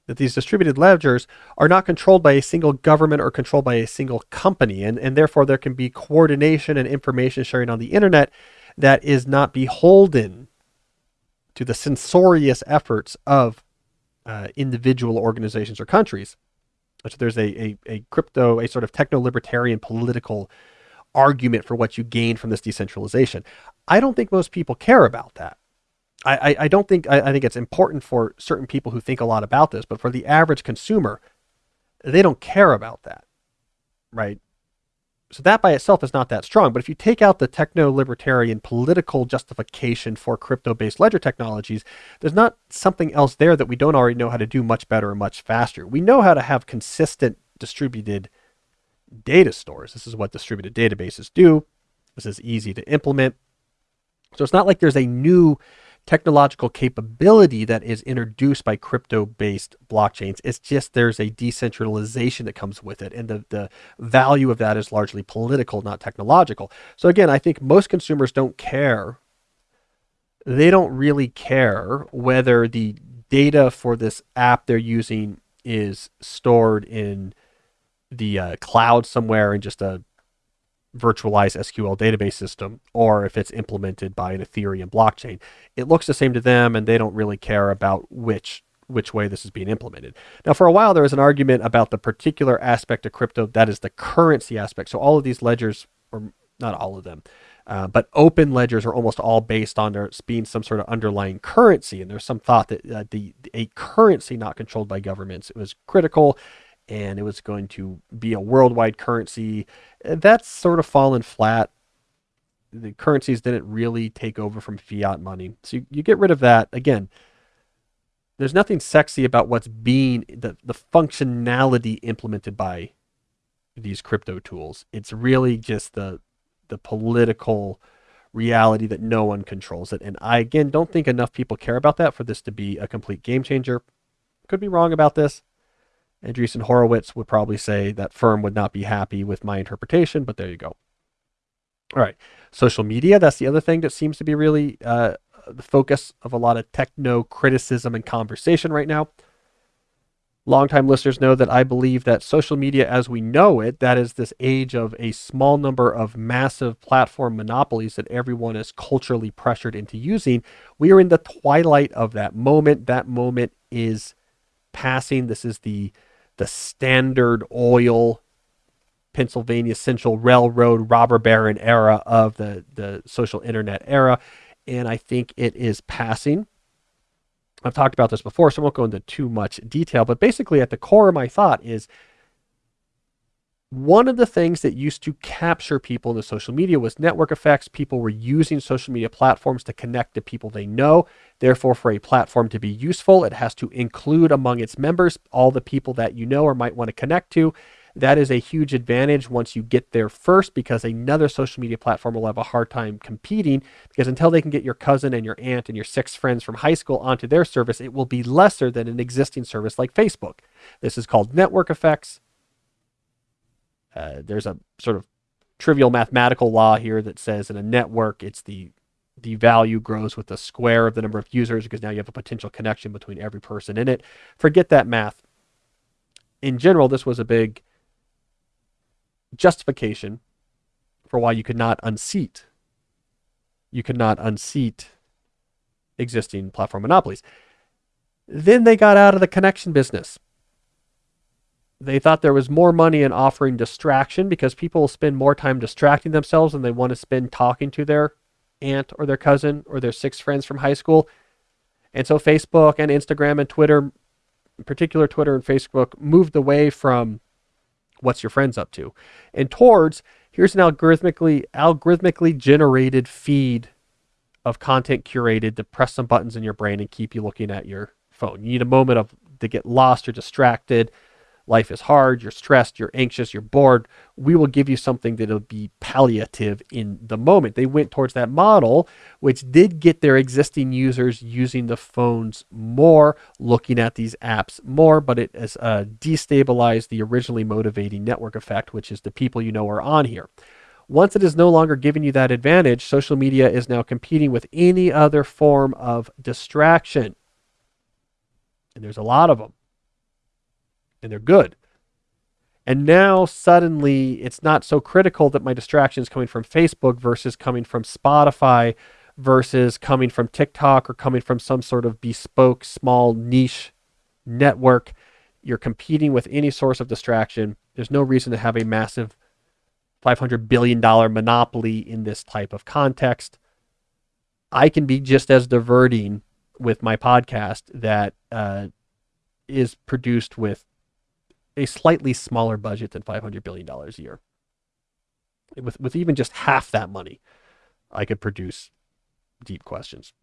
that these distributed ledgers are not controlled by a single government or controlled by a single company, and, and therefore there can be coordination and information sharing on the internet that is not beholden to the censorious efforts of uh, individual organizations or countries. So there's a, a, a crypto, a sort of techno libertarian political argument for what you gain from this decentralization. I don't think most people care about that. I, I, I don't think I, I think it's important for certain people who think a lot about this, but for the average consumer, they don't care about that. Right. So that by itself is not that strong. But if you take out the techno libertarian political justification for crypto based ledger technologies, there's not something else there that we don't already know how to do much better or much faster. We know how to have consistent distributed data stores. This is what distributed databases do. This is easy to implement. So it's not like there's a new technological capability that is introduced by crypto based blockchains. It's just there's a decentralization that comes with it. And the, the value of that is largely political, not technological. So again, I think most consumers don't care. They don't really care whether the data for this app they're using is stored in the uh, cloud somewhere in just a virtualized SQL database system or if it's implemented by an Ethereum blockchain. It looks the same to them and they don't really care about which which way this is being implemented. Now for a while there was an argument about the particular aspect of crypto that is the currency aspect. So all of these ledgers or not all of them, uh, but open ledgers are almost all based on there being some sort of underlying currency. And there's some thought that uh, the a currency not controlled by governments was critical and it was going to be a worldwide currency. That's sort of fallen flat. The currencies didn't really take over from fiat money. So you, you get rid of that. Again, there's nothing sexy about what's being the, the functionality implemented by these crypto tools. It's really just the the political reality that no one controls it. And I again don't think enough people care about that for this to be a complete game changer. Could be wrong about this. Andreessen Horowitz would probably say that firm would not be happy with my interpretation, but there you go. All right. Social media, that's the other thing that seems to be really uh, the focus of a lot of techno criticism and conversation right now. Longtime listeners know that I believe that social media as we know it, that is this age of a small number of massive platform monopolies that everyone is culturally pressured into using, we are in the twilight of that moment. That moment is passing. This is the the Standard Oil Pennsylvania Central Railroad robber baron era of the, the social internet era. And I think it is passing. I've talked about this before, so I won't go into too much detail. But basically, at the core of my thought is one of the things that used to capture people in the social media was network effects. People were using social media platforms to connect to people they know. Therefore, for a platform to be useful, it has to include among its members all the people that you know or might want to connect to. That is a huge advantage once you get there first because another social media platform will have a hard time competing because until they can get your cousin and your aunt and your six friends from high school onto their service, it will be lesser than an existing service like Facebook. This is called network effects. Uh, there's a sort of trivial mathematical law here that says in a network, it's the the value grows with the square of the number of users because now you have a potential connection between every person in it. Forget that math. In general, this was a big justification for why you could not unseat you could not unseat existing platform monopolies. Then they got out of the connection business they thought there was more money in offering distraction because people will spend more time distracting themselves than they want to spend talking to their aunt or their cousin or their six friends from high school. And so Facebook and Instagram and Twitter, in particular Twitter and Facebook, moved away from what's your friends up to and towards here's an algorithmically algorithmically generated feed of content curated to press some buttons in your brain and keep you looking at your phone. You need a moment of to get lost or distracted life is hard, you're stressed, you're anxious, you're bored, we will give you something that'll be palliative in the moment. They went towards that model, which did get their existing users using the phones more, looking at these apps more, but it has uh, destabilized the originally motivating network effect, which is the people you know are on here. Once it is no longer giving you that advantage, social media is now competing with any other form of distraction. And there's a lot of them and they're good. And now suddenly it's not so critical that my distraction is coming from Facebook versus coming from Spotify versus coming from TikTok or coming from some sort of bespoke small niche network. You're competing with any source of distraction. There's no reason to have a massive $500 billion monopoly in this type of context. I can be just as diverting with my podcast that uh, is produced with a slightly smaller budget than $500 billion a year. With, with even just half that money, I could produce deep questions.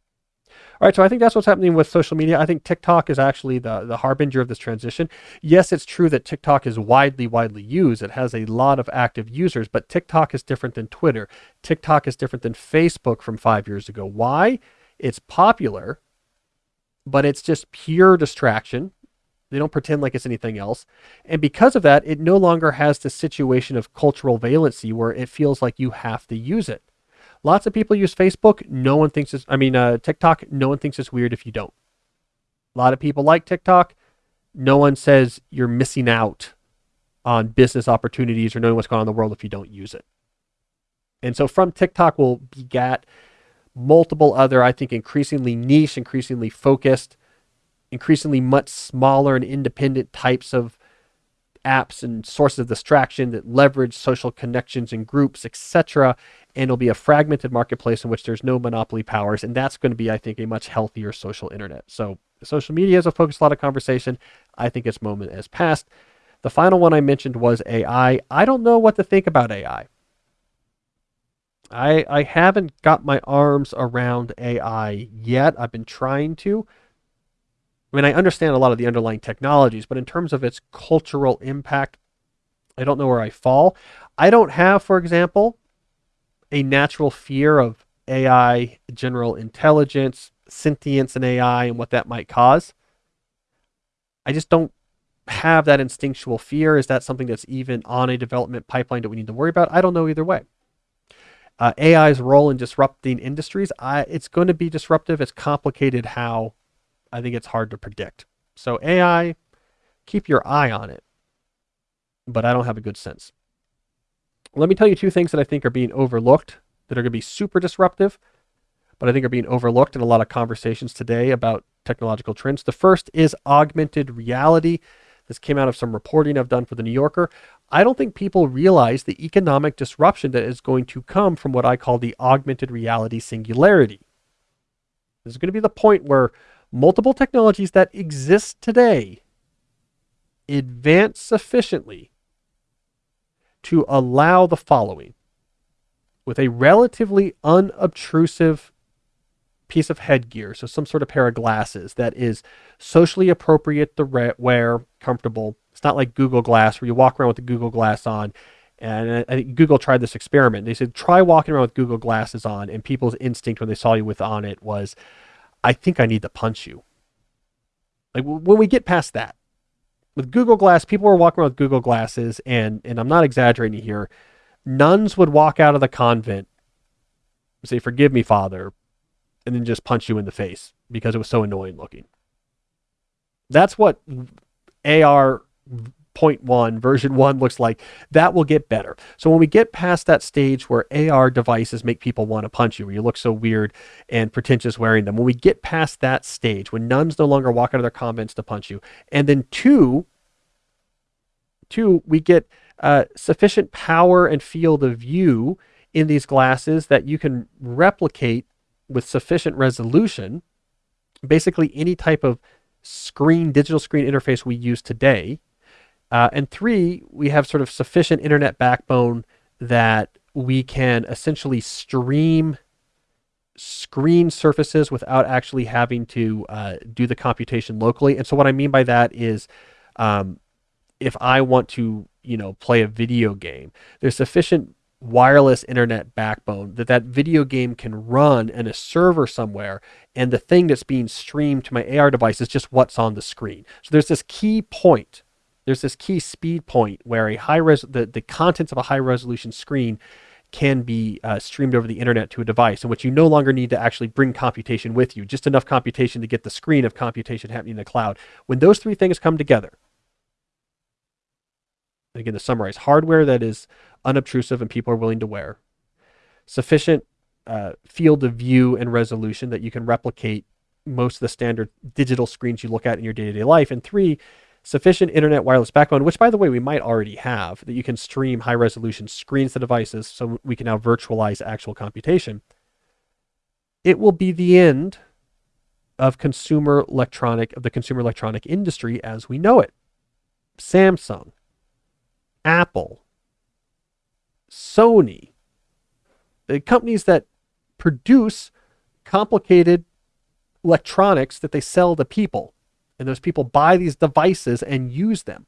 All right, so I think that's what's happening with social media. I think TikTok is actually the, the harbinger of this transition. Yes, it's true that TikTok is widely, widely used. It has a lot of active users, but TikTok is different than Twitter. TikTok is different than Facebook from five years ago. Why? It's popular, but it's just pure distraction. They don't pretend like it's anything else. And because of that, it no longer has the situation of cultural valency where it feels like you have to use it. Lots of people use Facebook. No one thinks it's, I mean, uh, TikTok, no one thinks it's weird if you don't. A lot of people like TikTok. No one says you're missing out on business opportunities or knowing what's going on in the world if you don't use it. And so from TikTok will begat multiple other, I think, increasingly niche, increasingly focused, increasingly much smaller and independent types of apps and sources of distraction that leverage social connections and groups, etc. And it'll be a fragmented marketplace in which there's no monopoly powers. And that's going to be, I think, a much healthier social internet. So social media is a focus, a lot of conversation. I think its moment has passed. The final one I mentioned was AI. I don't know what to think about AI. I I haven't got my arms around AI yet. I've been trying to. I mean, I understand a lot of the underlying technologies, but in terms of its cultural impact, I don't know where I fall. I don't have, for example, a natural fear of AI, general intelligence, sentience and AI, and what that might cause. I just don't have that instinctual fear. Is that something that's even on a development pipeline that we need to worry about? I don't know either way. Uh, AI's role in disrupting industries, I, it's going to be disruptive. It's complicated how I think it's hard to predict. So AI, keep your eye on it, but I don't have a good sense. Let me tell you two things that I think are being overlooked that are going to be super disruptive, but I think are being overlooked in a lot of conversations today about technological trends. The first is augmented reality. This came out of some reporting I've done for the New Yorker. I don't think people realize the economic disruption that is going to come from what I call the augmented reality singularity. This is going to be the point where multiple technologies that exist today advance sufficiently to allow the following with a relatively unobtrusive piece of headgear, so some sort of pair of glasses that is socially appropriate to wear, comfortable. It's not like Google Glass where you walk around with the Google Glass on. And I think Google tried this experiment. They said, try walking around with Google glasses on. And people's instinct when they saw you with on it was, I think I need to punch you. Like when we get past that, with Google Glass, people were walking around with Google glasses, and and I'm not exaggerating here. Nuns would walk out of the convent, say, "Forgive me, Father," and then just punch you in the face because it was so annoying looking. That's what AR point one, version one looks like, that will get better. So when we get past that stage where AR devices make people want to punch you, where you look so weird and pretentious wearing them, when we get past that stage, when nuns no longer walk out of their convents to punch you, and then two, two, we get uh, sufficient power and field of view in these glasses that you can replicate with sufficient resolution, basically any type of screen, digital screen interface we use today uh, and three, we have sort of sufficient internet backbone that we can essentially stream screen surfaces without actually having to uh, do the computation locally. And so what I mean by that is um, if I want to, you know, play a video game, there's sufficient wireless internet backbone that that video game can run in a server somewhere and the thing that's being streamed to my AR device is just what's on the screen. So there's this key point there's this key speed point where a high res the, the contents of a high resolution screen can be uh, streamed over the internet to a device in which you no longer need to actually bring computation with you, just enough computation to get the screen of computation happening in the cloud. When those three things come together, again, to summarize, hardware that is unobtrusive and people are willing to wear, sufficient uh, field of view and resolution that you can replicate most of the standard digital screens you look at in your day to day life, and three, sufficient internet wireless backbone, which by the way, we might already have, that you can stream high resolution screens to devices so we can now virtualize actual computation. It will be the end of consumer electronic, of the consumer electronic industry as we know it. Samsung, Apple, Sony, the companies that produce complicated electronics that they sell to people and those people buy these devices and use them,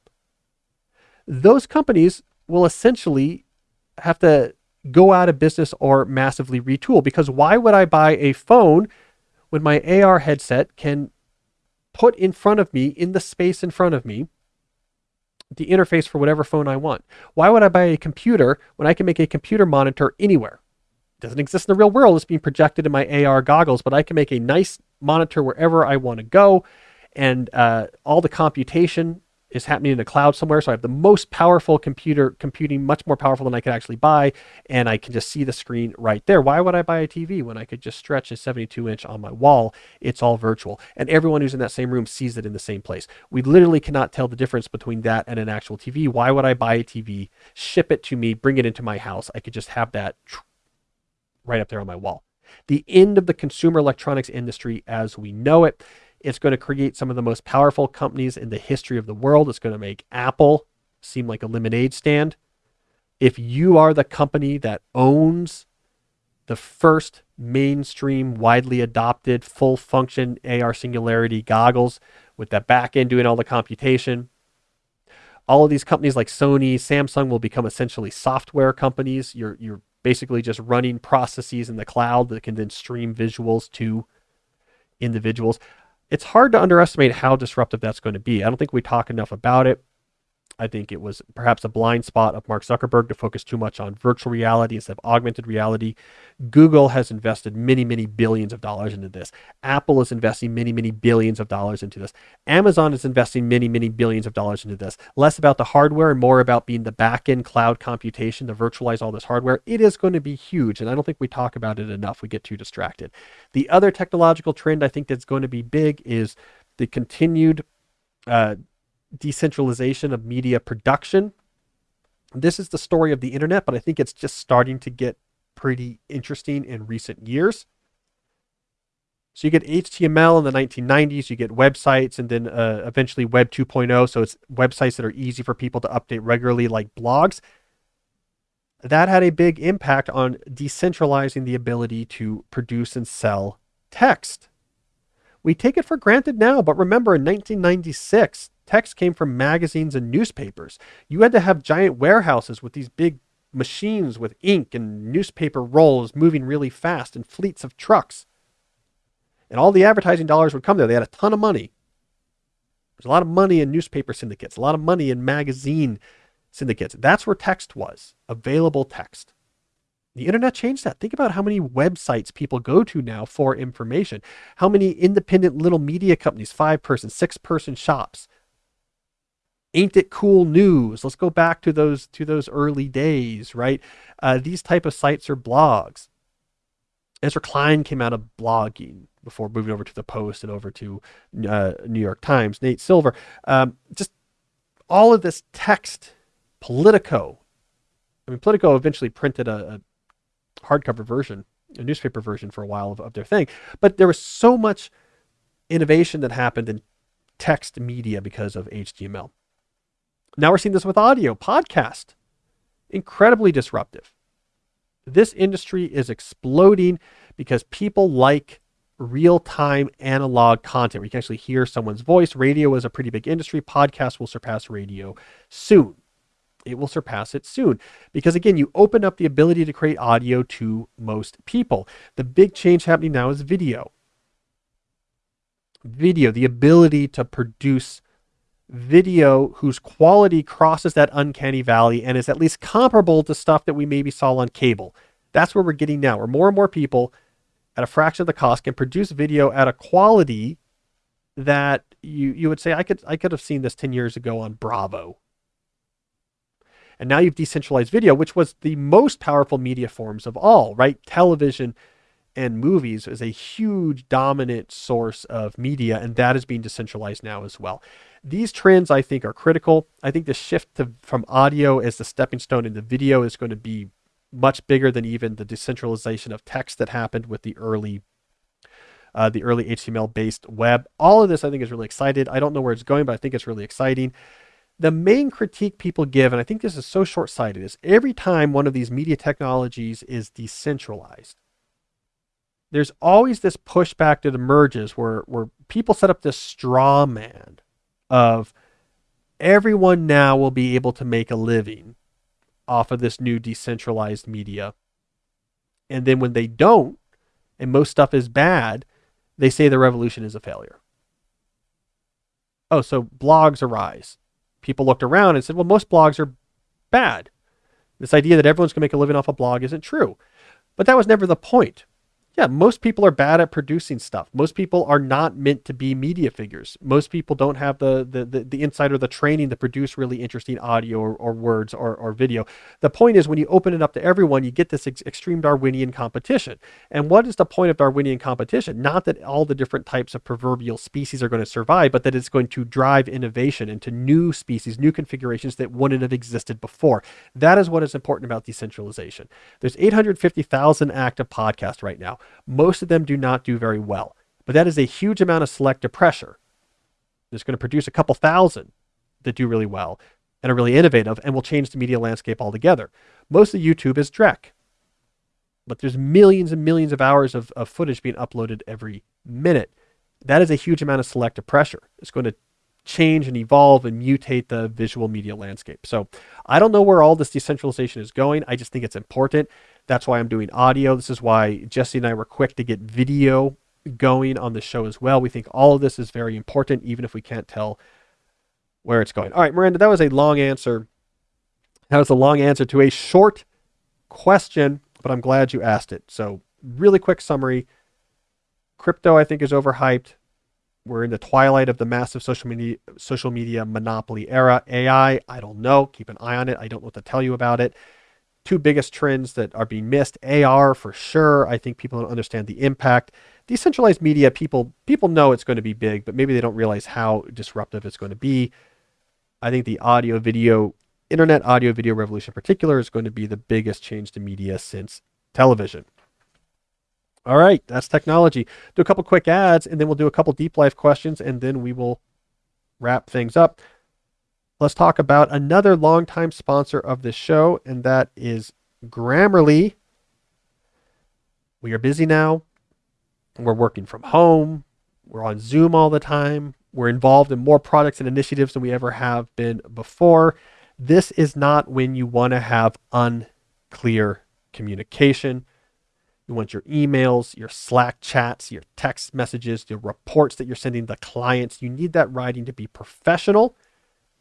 those companies will essentially have to go out of business or massively retool because why would I buy a phone when my AR headset can put in front of me in the space in front of me the interface for whatever phone I want? Why would I buy a computer when I can make a computer monitor anywhere? It doesn't exist in the real world. It's being projected in my AR goggles, but I can make a nice monitor wherever I want to go and uh, all the computation is happening in the cloud somewhere. So I have the most powerful computer computing, much more powerful than I could actually buy, and I can just see the screen right there. Why would I buy a TV when I could just stretch a 72 inch on my wall? It's all virtual, and everyone who's in that same room sees it in the same place. We literally cannot tell the difference between that and an actual TV. Why would I buy a TV, ship it to me, bring it into my house? I could just have that right up there on my wall. The end of the consumer electronics industry as we know it it's going to create some of the most powerful companies in the history of the world. It's going to make Apple seem like a lemonade stand. If you are the company that owns the first mainstream, widely adopted, full function AR singularity goggles with that back end doing all the computation, all of these companies like Sony, Samsung will become essentially software companies. You're, you're basically just running processes in the cloud that can then stream visuals to individuals it's hard to underestimate how disruptive that's going to be. I don't think we talk enough about it. I think it was perhaps a blind spot of Mark Zuckerberg to focus too much on virtual reality instead of augmented reality. Google has invested many, many billions of dollars into this. Apple is investing many, many billions of dollars into this. Amazon is investing many, many billions of dollars into this. Less about the hardware and more about being the back end cloud computation to virtualize all this hardware. It is going to be huge. And I don't think we talk about it enough. We get too distracted. The other technological trend I think that's going to be big is the continued uh, decentralization of media production. This is the story of the internet, but I think it's just starting to get pretty interesting in recent years. So you get HTML in the 1990s, you get websites, and then uh, eventually Web 2.0. So it's websites that are easy for people to update regularly, like blogs. That had a big impact on decentralizing the ability to produce and sell text. We take it for granted now, but remember in 1996, Text came from magazines and newspapers. You had to have giant warehouses with these big machines with ink and newspaper rolls moving really fast and fleets of trucks. And all the advertising dollars would come there. They had a ton of money. There's a lot of money in newspaper syndicates, a lot of money in magazine syndicates. That's where text was, available text. The internet changed that. Think about how many websites people go to now for information. How many independent little media companies, five person, six person shops, ain't it cool news? Let's go back to those to those early days right? Uh, these type of sites are blogs. Ezra klein came out of blogging before moving over to the post and over to uh, new york times nate silver. Um, just all of this text politico. I mean politico eventually printed a, a hardcover version a newspaper version for a while of, of their thing. But there was so much innovation that happened in text media because of html now we're seeing this with audio, podcast. Incredibly disruptive. This industry is exploding because people like real time analog content where you can actually hear someone's voice. Radio is a pretty big industry. Podcast will surpass radio soon. It will surpass it soon because, again, you open up the ability to create audio to most people. The big change happening now is video. Video, the ability to produce video whose quality crosses that uncanny valley and is at least comparable to stuff that we maybe saw on cable. That's where we're getting now, where more and more people at a fraction of the cost can produce video at a quality that you you would say I could I could have seen this 10 years ago on Bravo. And now you've decentralized video, which was the most powerful media forms of all, right? Television and movies is a huge dominant source of media, and that is being decentralized now as well these trends I think are critical. I think the shift to, from audio as the stepping stone into video is going to be much bigger than even the decentralization of text that happened with the early uh, the early HTML based web. All of this I think is really excited. I don't know where it's going, but I think it's really exciting. The main critique people give, and I think this is so short sighted, is every time one of these media technologies is decentralized, there's always this pushback that emerges where, where people set up this straw man of everyone now will be able to make a living off of this new decentralized media. And then when they don't, and most stuff is bad, they say the revolution is a failure. Oh, so blogs arise. People looked around and said, well, most blogs are bad. This idea that everyone's going to make a living off a blog isn't true. But that was never the point. Yeah, most people are bad at producing stuff. Most people are not meant to be media figures. Most people don't have the the the, the insight or the training to produce really interesting audio or, or words or, or video. The point is when you open it up to everyone, you get this ex- extreme Darwinian competition. And what is the point of Darwinian competition? Not that all the different types of proverbial species are going to survive, but that it's going to drive innovation into new species, new configurations that wouldn't have existed before. That is what is important about decentralization. There's 850,000 active podcasts right now. Most of them do not do very well, but that is a huge amount of selective pressure. It's going to produce a couple thousand that do really well and are really innovative and will change the media landscape altogether. Most of YouTube is Drek, but there's millions and millions of hours of, of footage being uploaded every minute. That is a huge amount of selective pressure. It's going to change and evolve and mutate the visual media landscape. So I don't know where all this decentralization is going. I just think it's important. That's why I'm doing audio. This is why Jesse and I were quick to get video going on the show as well. We think all of this is very important, even if we can't tell where it's going. All right, Miranda, that was a long answer. That was a long answer to a short question, but I'm glad you asked it. So, really quick summary crypto, I think, is overhyped. We're in the twilight of the massive social media social media monopoly era. AI, I don't know. Keep an eye on it. I don't know what to tell you about it two biggest trends that are being missed AR for sure. I think people don't understand the impact. Decentralized media, people people know it's going to be big, but maybe they don't realize how disruptive it's going to be. I think the audio video, internet audio video revolution in particular is going to be the biggest change to media since television. All right, that's technology. Do a couple quick ads and then we'll do a couple deep life questions and then we will wrap things up let's talk about another longtime sponsor of this show, and that is Grammarly. We are busy now. We're working from home. We're on Zoom all the time. We're involved in more products and initiatives than we ever have been before. This is not when you want to have unclear communication. You want your emails, your Slack chats, your text messages, your reports that you're sending the clients. You need that writing to be professional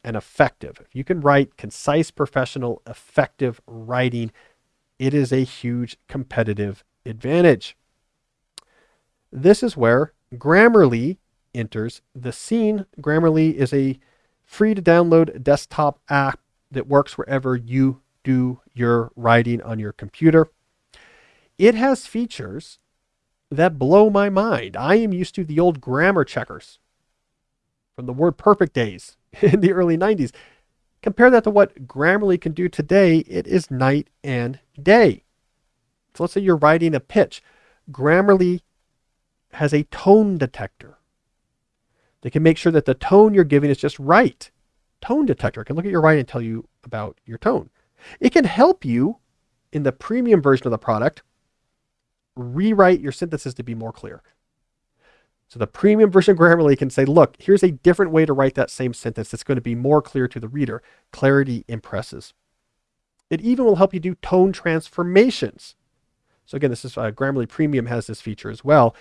and effective. If you can write concise, professional, effective writing, it is a huge competitive advantage. This is where Grammarly enters the scene. Grammarly is a free to download desktop app that works wherever you do your writing on your computer. It has features that blow my mind. I am used to the old grammar checkers from the WordPerfect days in the early 90s. Compare that to what Grammarly can do today, it is night and day. So let's say you're writing a pitch. Grammarly has a tone detector. They can make sure that the tone you're giving is just right. Tone detector can look at your writing and tell you about your tone. It can help you in the premium version of the product rewrite your synthesis to be more clear. So the premium version of Grammarly can say, look, here's a different way to write that same sentence that's going to be more clear to the reader. Clarity impresses. It even will help you do tone transformations. So again, this is uh, Grammarly Premium has this feature as well.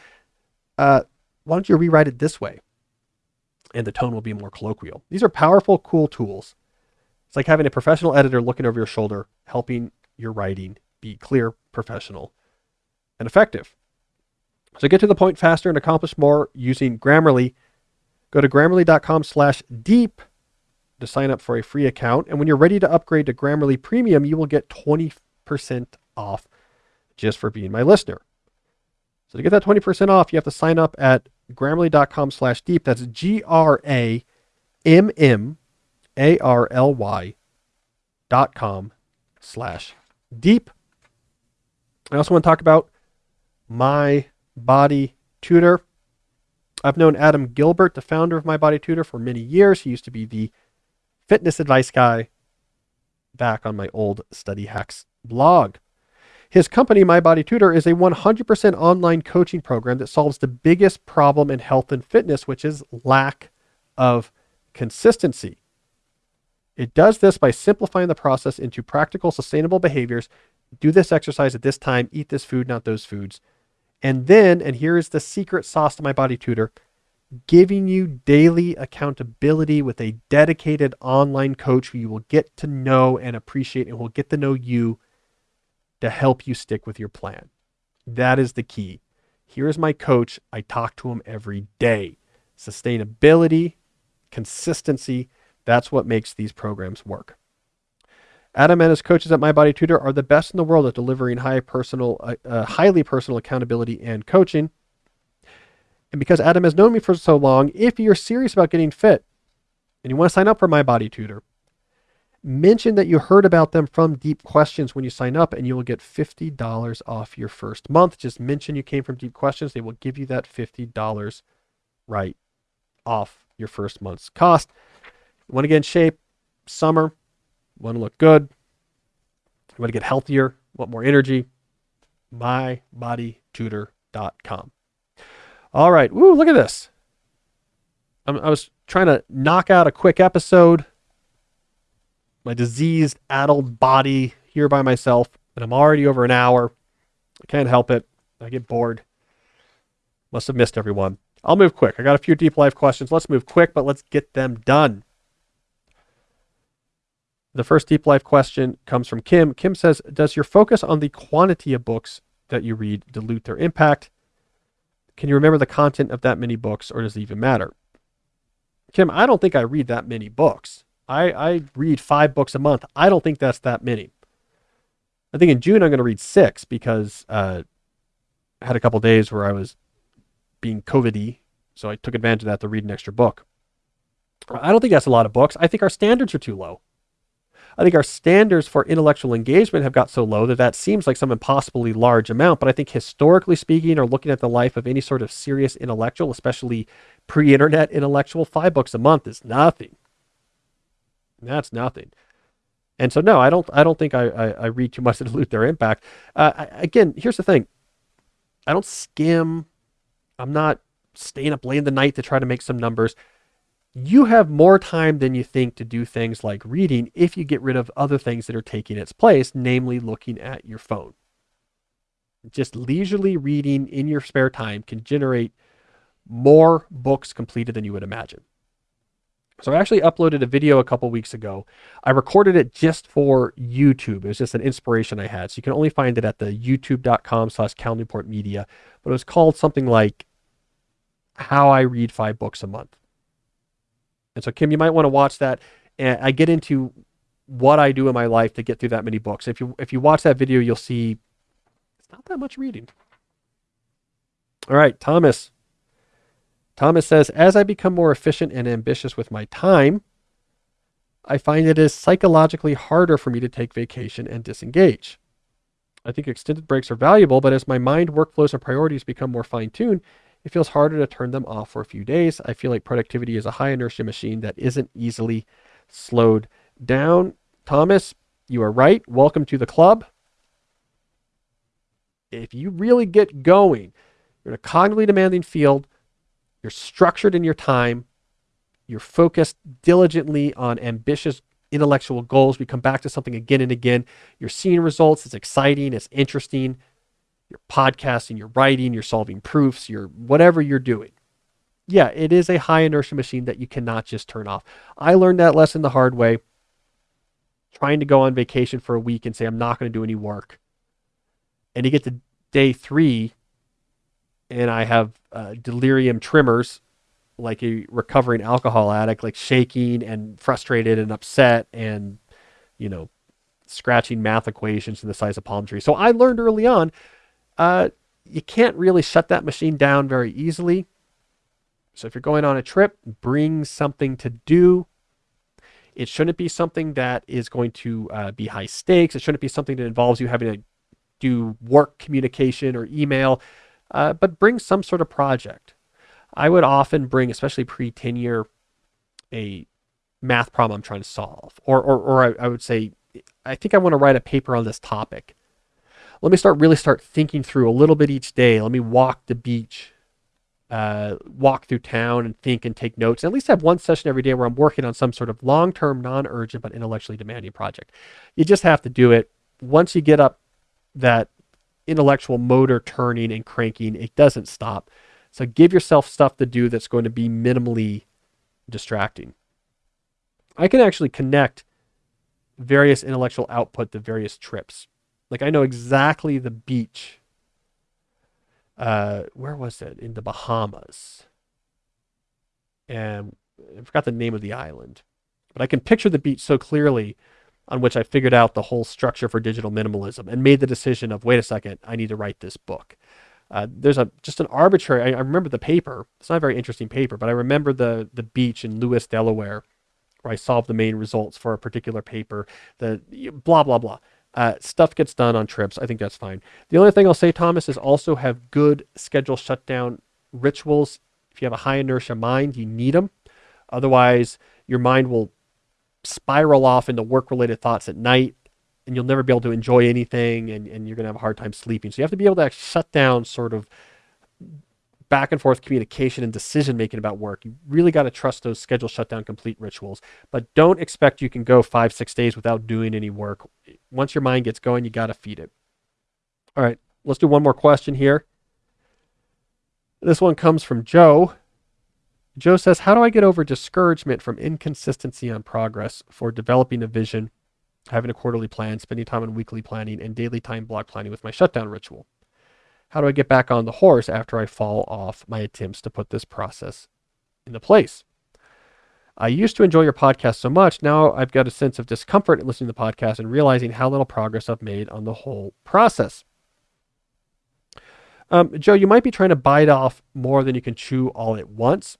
Uh, why don't you rewrite it this way? And the tone will be more colloquial. These are powerful, cool tools. It's like having a professional editor looking over your shoulder, helping your writing be clear, professional, and effective. So get to the point faster and accomplish more using Grammarly. Go to grammarly.com slash deep to sign up for a free account. And when you're ready to upgrade to Grammarly Premium, you will get 20% off just for being my listener. So to get that 20% off, you have to sign up at grammarly.com slash deep. That's G R A M M A R L Y dot com slash deep. I also want to talk about my Body Tutor. I've known Adam Gilbert, the founder of My Body Tutor, for many years. He used to be the fitness advice guy back on my old Study Hacks blog. His company, My Body Tutor, is a 100% online coaching program that solves the biggest problem in health and fitness, which is lack of consistency. It does this by simplifying the process into practical, sustainable behaviors. Do this exercise at this time, eat this food, not those foods. And then, and here is the secret sauce to my body tutor, giving you daily accountability with a dedicated online coach who you will get to know and appreciate and will get to know you to help you stick with your plan. That is the key. Here is my coach. I talk to him every day. Sustainability, consistency, that's what makes these programs work. Adam and his coaches at My Body Tutor are the best in the world at delivering high personal, uh, uh, highly personal accountability and coaching. And because Adam has known me for so long, if you're serious about getting fit and you want to sign up for My Body Tutor, mention that you heard about them from Deep Questions when you sign up, and you will get $50 off your first month. Just mention you came from Deep Questions. They will give you that $50 right off your first month's cost. You want to get in shape, summer, want to look good, you want to get healthier, want more energy, mybodytutor.com. All right. Woo, look at this. I'm, I was trying to knock out a quick episode. My diseased, addled body here by myself, and I'm already over an hour. I can't help it. I get bored. Must have missed everyone. I'll move quick. I got a few deep life questions. Let's move quick, but let's get them done. The first deep life question comes from Kim. Kim says, Does your focus on the quantity of books that you read dilute their impact? Can you remember the content of that many books, or does it even matter? Kim, I don't think I read that many books. I, I read five books a month. I don't think that's that many. I think in June I'm going to read six because uh, I had a couple days where I was being COVID so I took advantage of that to read an extra book. I don't think that's a lot of books. I think our standards are too low. I think our standards for intellectual engagement have got so low that that seems like some impossibly large amount. But I think historically speaking, or looking at the life of any sort of serious intellectual, especially pre-internet intellectual, five books a month is nothing. That's nothing. And so, no, I don't. I don't think I, I, I read too much to dilute their impact. Uh, I, again, here's the thing: I don't skim. I'm not staying up late in the night to try to make some numbers you have more time than you think to do things like reading if you get rid of other things that are taking its place, namely looking at your phone. Just leisurely reading in your spare time can generate more books completed than you would imagine. So I actually uploaded a video a couple weeks ago. I recorded it just for YouTube. It was just an inspiration I had. So you can only find it at the youtube.com slash Cal Newport Media. But it was called something like How I Read Five Books a Month. And so, Kim, you might want to watch that. And I get into what I do in my life to get through that many books. If you if you watch that video, you'll see it's not that much reading. All right, Thomas. Thomas says, as I become more efficient and ambitious with my time, I find it is psychologically harder for me to take vacation and disengage. I think extended breaks are valuable, but as my mind, workflows, and priorities become more fine tuned, it feels harder to turn them off for a few days. I feel like productivity is a high inertia machine that isn't easily slowed down. Thomas, you are right. Welcome to the club. If you really get going, you're in a cognitively demanding field, you're structured in your time, you're focused diligently on ambitious intellectual goals. We come back to something again and again. You're seeing results. It's exciting. It's interesting you're podcasting, you're writing, you're solving proofs, you're whatever you're doing. Yeah, it is a high inertia machine that you cannot just turn off. I learned that lesson the hard way. Trying to go on vacation for a week and say, I'm not going to do any work. And you get to day three, and I have uh, delirium tremors like a recovering alcohol addict, like shaking and frustrated and upset and, you know, scratching math equations in the size of palm trees. So I learned early on uh, you can't really shut that machine down very easily. So if you're going on a trip, bring something to do. It shouldn't be something that is going to uh, be high stakes. It shouldn't be something that involves you having to do work communication or email, uh, but bring some sort of project. I would often bring, especially pre-tenure, a math problem I'm trying to solve, or or, or I, I would say, I think I want to write a paper on this topic let me start really start thinking through a little bit each day. Let me walk the beach, uh, walk through town and think and take notes. And at least have one session every day where I'm working on some sort of long-term, non-urgent, but intellectually demanding project. You just have to do it. Once you get up that intellectual motor turning and cranking, it doesn't stop. So give yourself stuff to do that's going to be minimally distracting. I can actually connect various intellectual output to various trips. Like I know exactly the beach uh, where was it? In the Bahamas. And I forgot the name of the island. But I can picture the beach so clearly on which I figured out the whole structure for digital minimalism and made the decision of wait a second, I need to write this book. Uh, there's a just an arbitrary. I, I, remember the paper. It's not a very interesting paper, but I remember the the beach in Lewes, Delaware, where I solved the main results for a particular paper. The blah blah blah. Uh, stuff gets done on trips. I think that's fine. The only thing I'll say, Thomas, is also have good schedule shutdown rituals. If you have a high inertia mind, you need them. Otherwise, your mind will spiral off into work related thoughts at night and you'll never be able to enjoy anything and, and you're going to have a hard time sleeping. So you have to be able to shut down sort of back and forth communication and decision making about work. You really got to trust those schedule shutdown complete rituals, but don't expect you can go five, six days without doing any work. Once your mind gets going, you got to feed it. All right, let's do one more question here. This one comes from Joe. Joe says, How do I get over discouragement from inconsistency on progress for developing a vision, having a quarterly plan, spending time on weekly planning, and daily time block planning with my shutdown ritual? How do I get back on the horse after I fall off my attempts to put this process into place? I used to enjoy your podcast so much. Now I've got a sense of discomfort in listening to the podcast and realizing how little progress I've made on the whole process. Um, Joe, you might be trying to bite off more than you can chew all at once.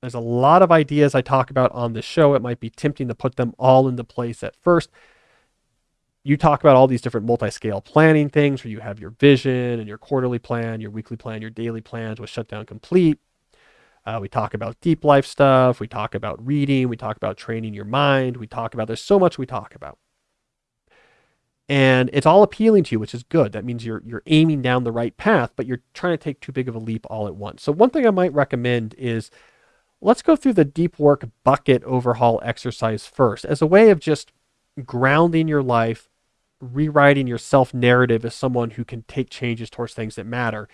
There's a lot of ideas I talk about on the show. It might be tempting to put them all into place at first. You talk about all these different multi scale planning things where you have your vision and your quarterly plan, your weekly plan, your daily plans with Shutdown Complete. Uh, we talk about deep life stuff. We talk about reading. We talk about training your mind. We talk about, there's so much we talk about. And it's all appealing to you, which is good. That means you're, you're aiming down the right path, but you're trying to take too big of a leap all at once. So, one thing I might recommend is Let's go through the deep work bucket overhaul exercise first as a way of just grounding your life, rewriting your self narrative as someone who can take changes towards things that matter,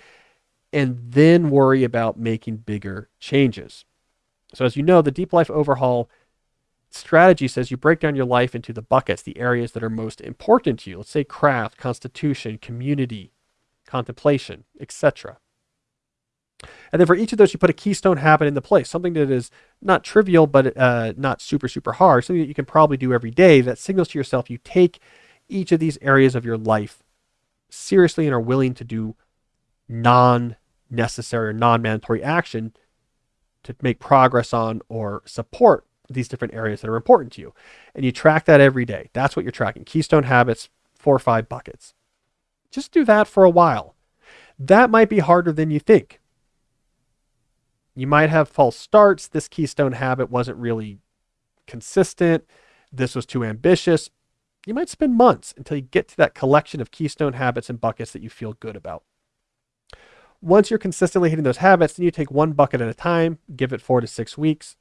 and then worry about making bigger changes. So, as you know, the deep life overhaul strategy says you break down your life into the buckets, the areas that are most important to you. Let's say craft, constitution, community, contemplation, etc. And then for each of those, you put a keystone habit into place, something that is not trivial, but uh, not super, super hard, something that you can probably do every day that signals to yourself you take each of these areas of your life seriously and are willing to do non necessary or non mandatory action to make progress on or support these different areas that are important to you. And you track that every day. That's what you're tracking. Keystone habits, four or five buckets. Just do that for a while. That might be harder than you think you might have false starts. This keystone habit wasn't really consistent. This was too ambitious. You might spend months until you get to that collection of keystone habits and buckets that you feel good about. Once you're consistently hitting those habits, then you take one bucket at a time, give it four to six weeks,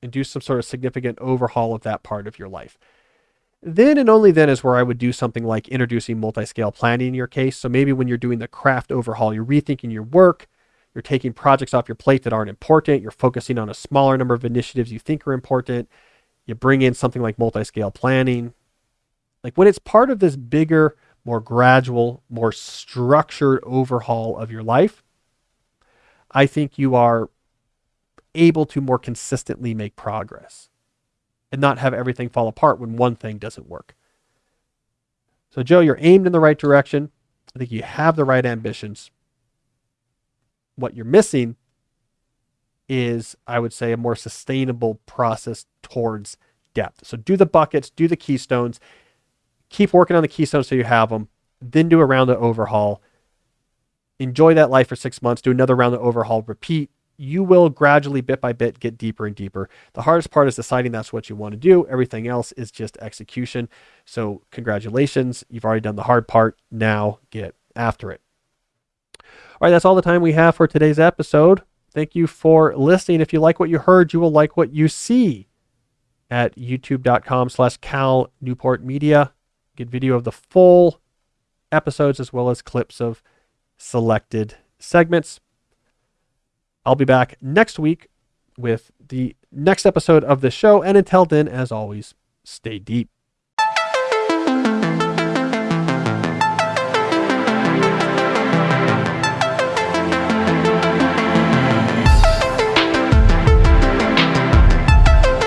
and do some sort of significant overhaul of that part of your life. Then and only then is where I would do something like introducing multi scale planning in your case. So maybe when you're doing the craft overhaul, you're rethinking your work, you're taking projects off your plate that aren't important. You're focusing on a smaller number of initiatives you think are important. You bring in something like multi scale planning. Like when it's part of this bigger, more gradual, more structured overhaul of your life, I think you are able to more consistently make progress and not have everything fall apart when one thing doesn't work. So, Joe, you're aimed in the right direction. I think you have the right ambitions what you're missing is, I would say, a more sustainable process towards depth. So do the buckets, do the keystones, keep working on the keystones so you have them, then do a round of overhaul. Enjoy that life for six months, do another round of overhaul, repeat. You will gradually, bit by bit, get deeper and deeper. The hardest part is deciding that's what you want to do. Everything else is just execution. So, congratulations, you've already done the hard part. Now get after it. All right, that's all the time we have for today's episode. Thank you for listening. If you like what you heard, you will like what you see at youtube.com slash Cal Newport Media. Get video of the full episodes as well as clips of selected segments. I'll be back next week with the next episode of the show. And until then, as always, stay deep.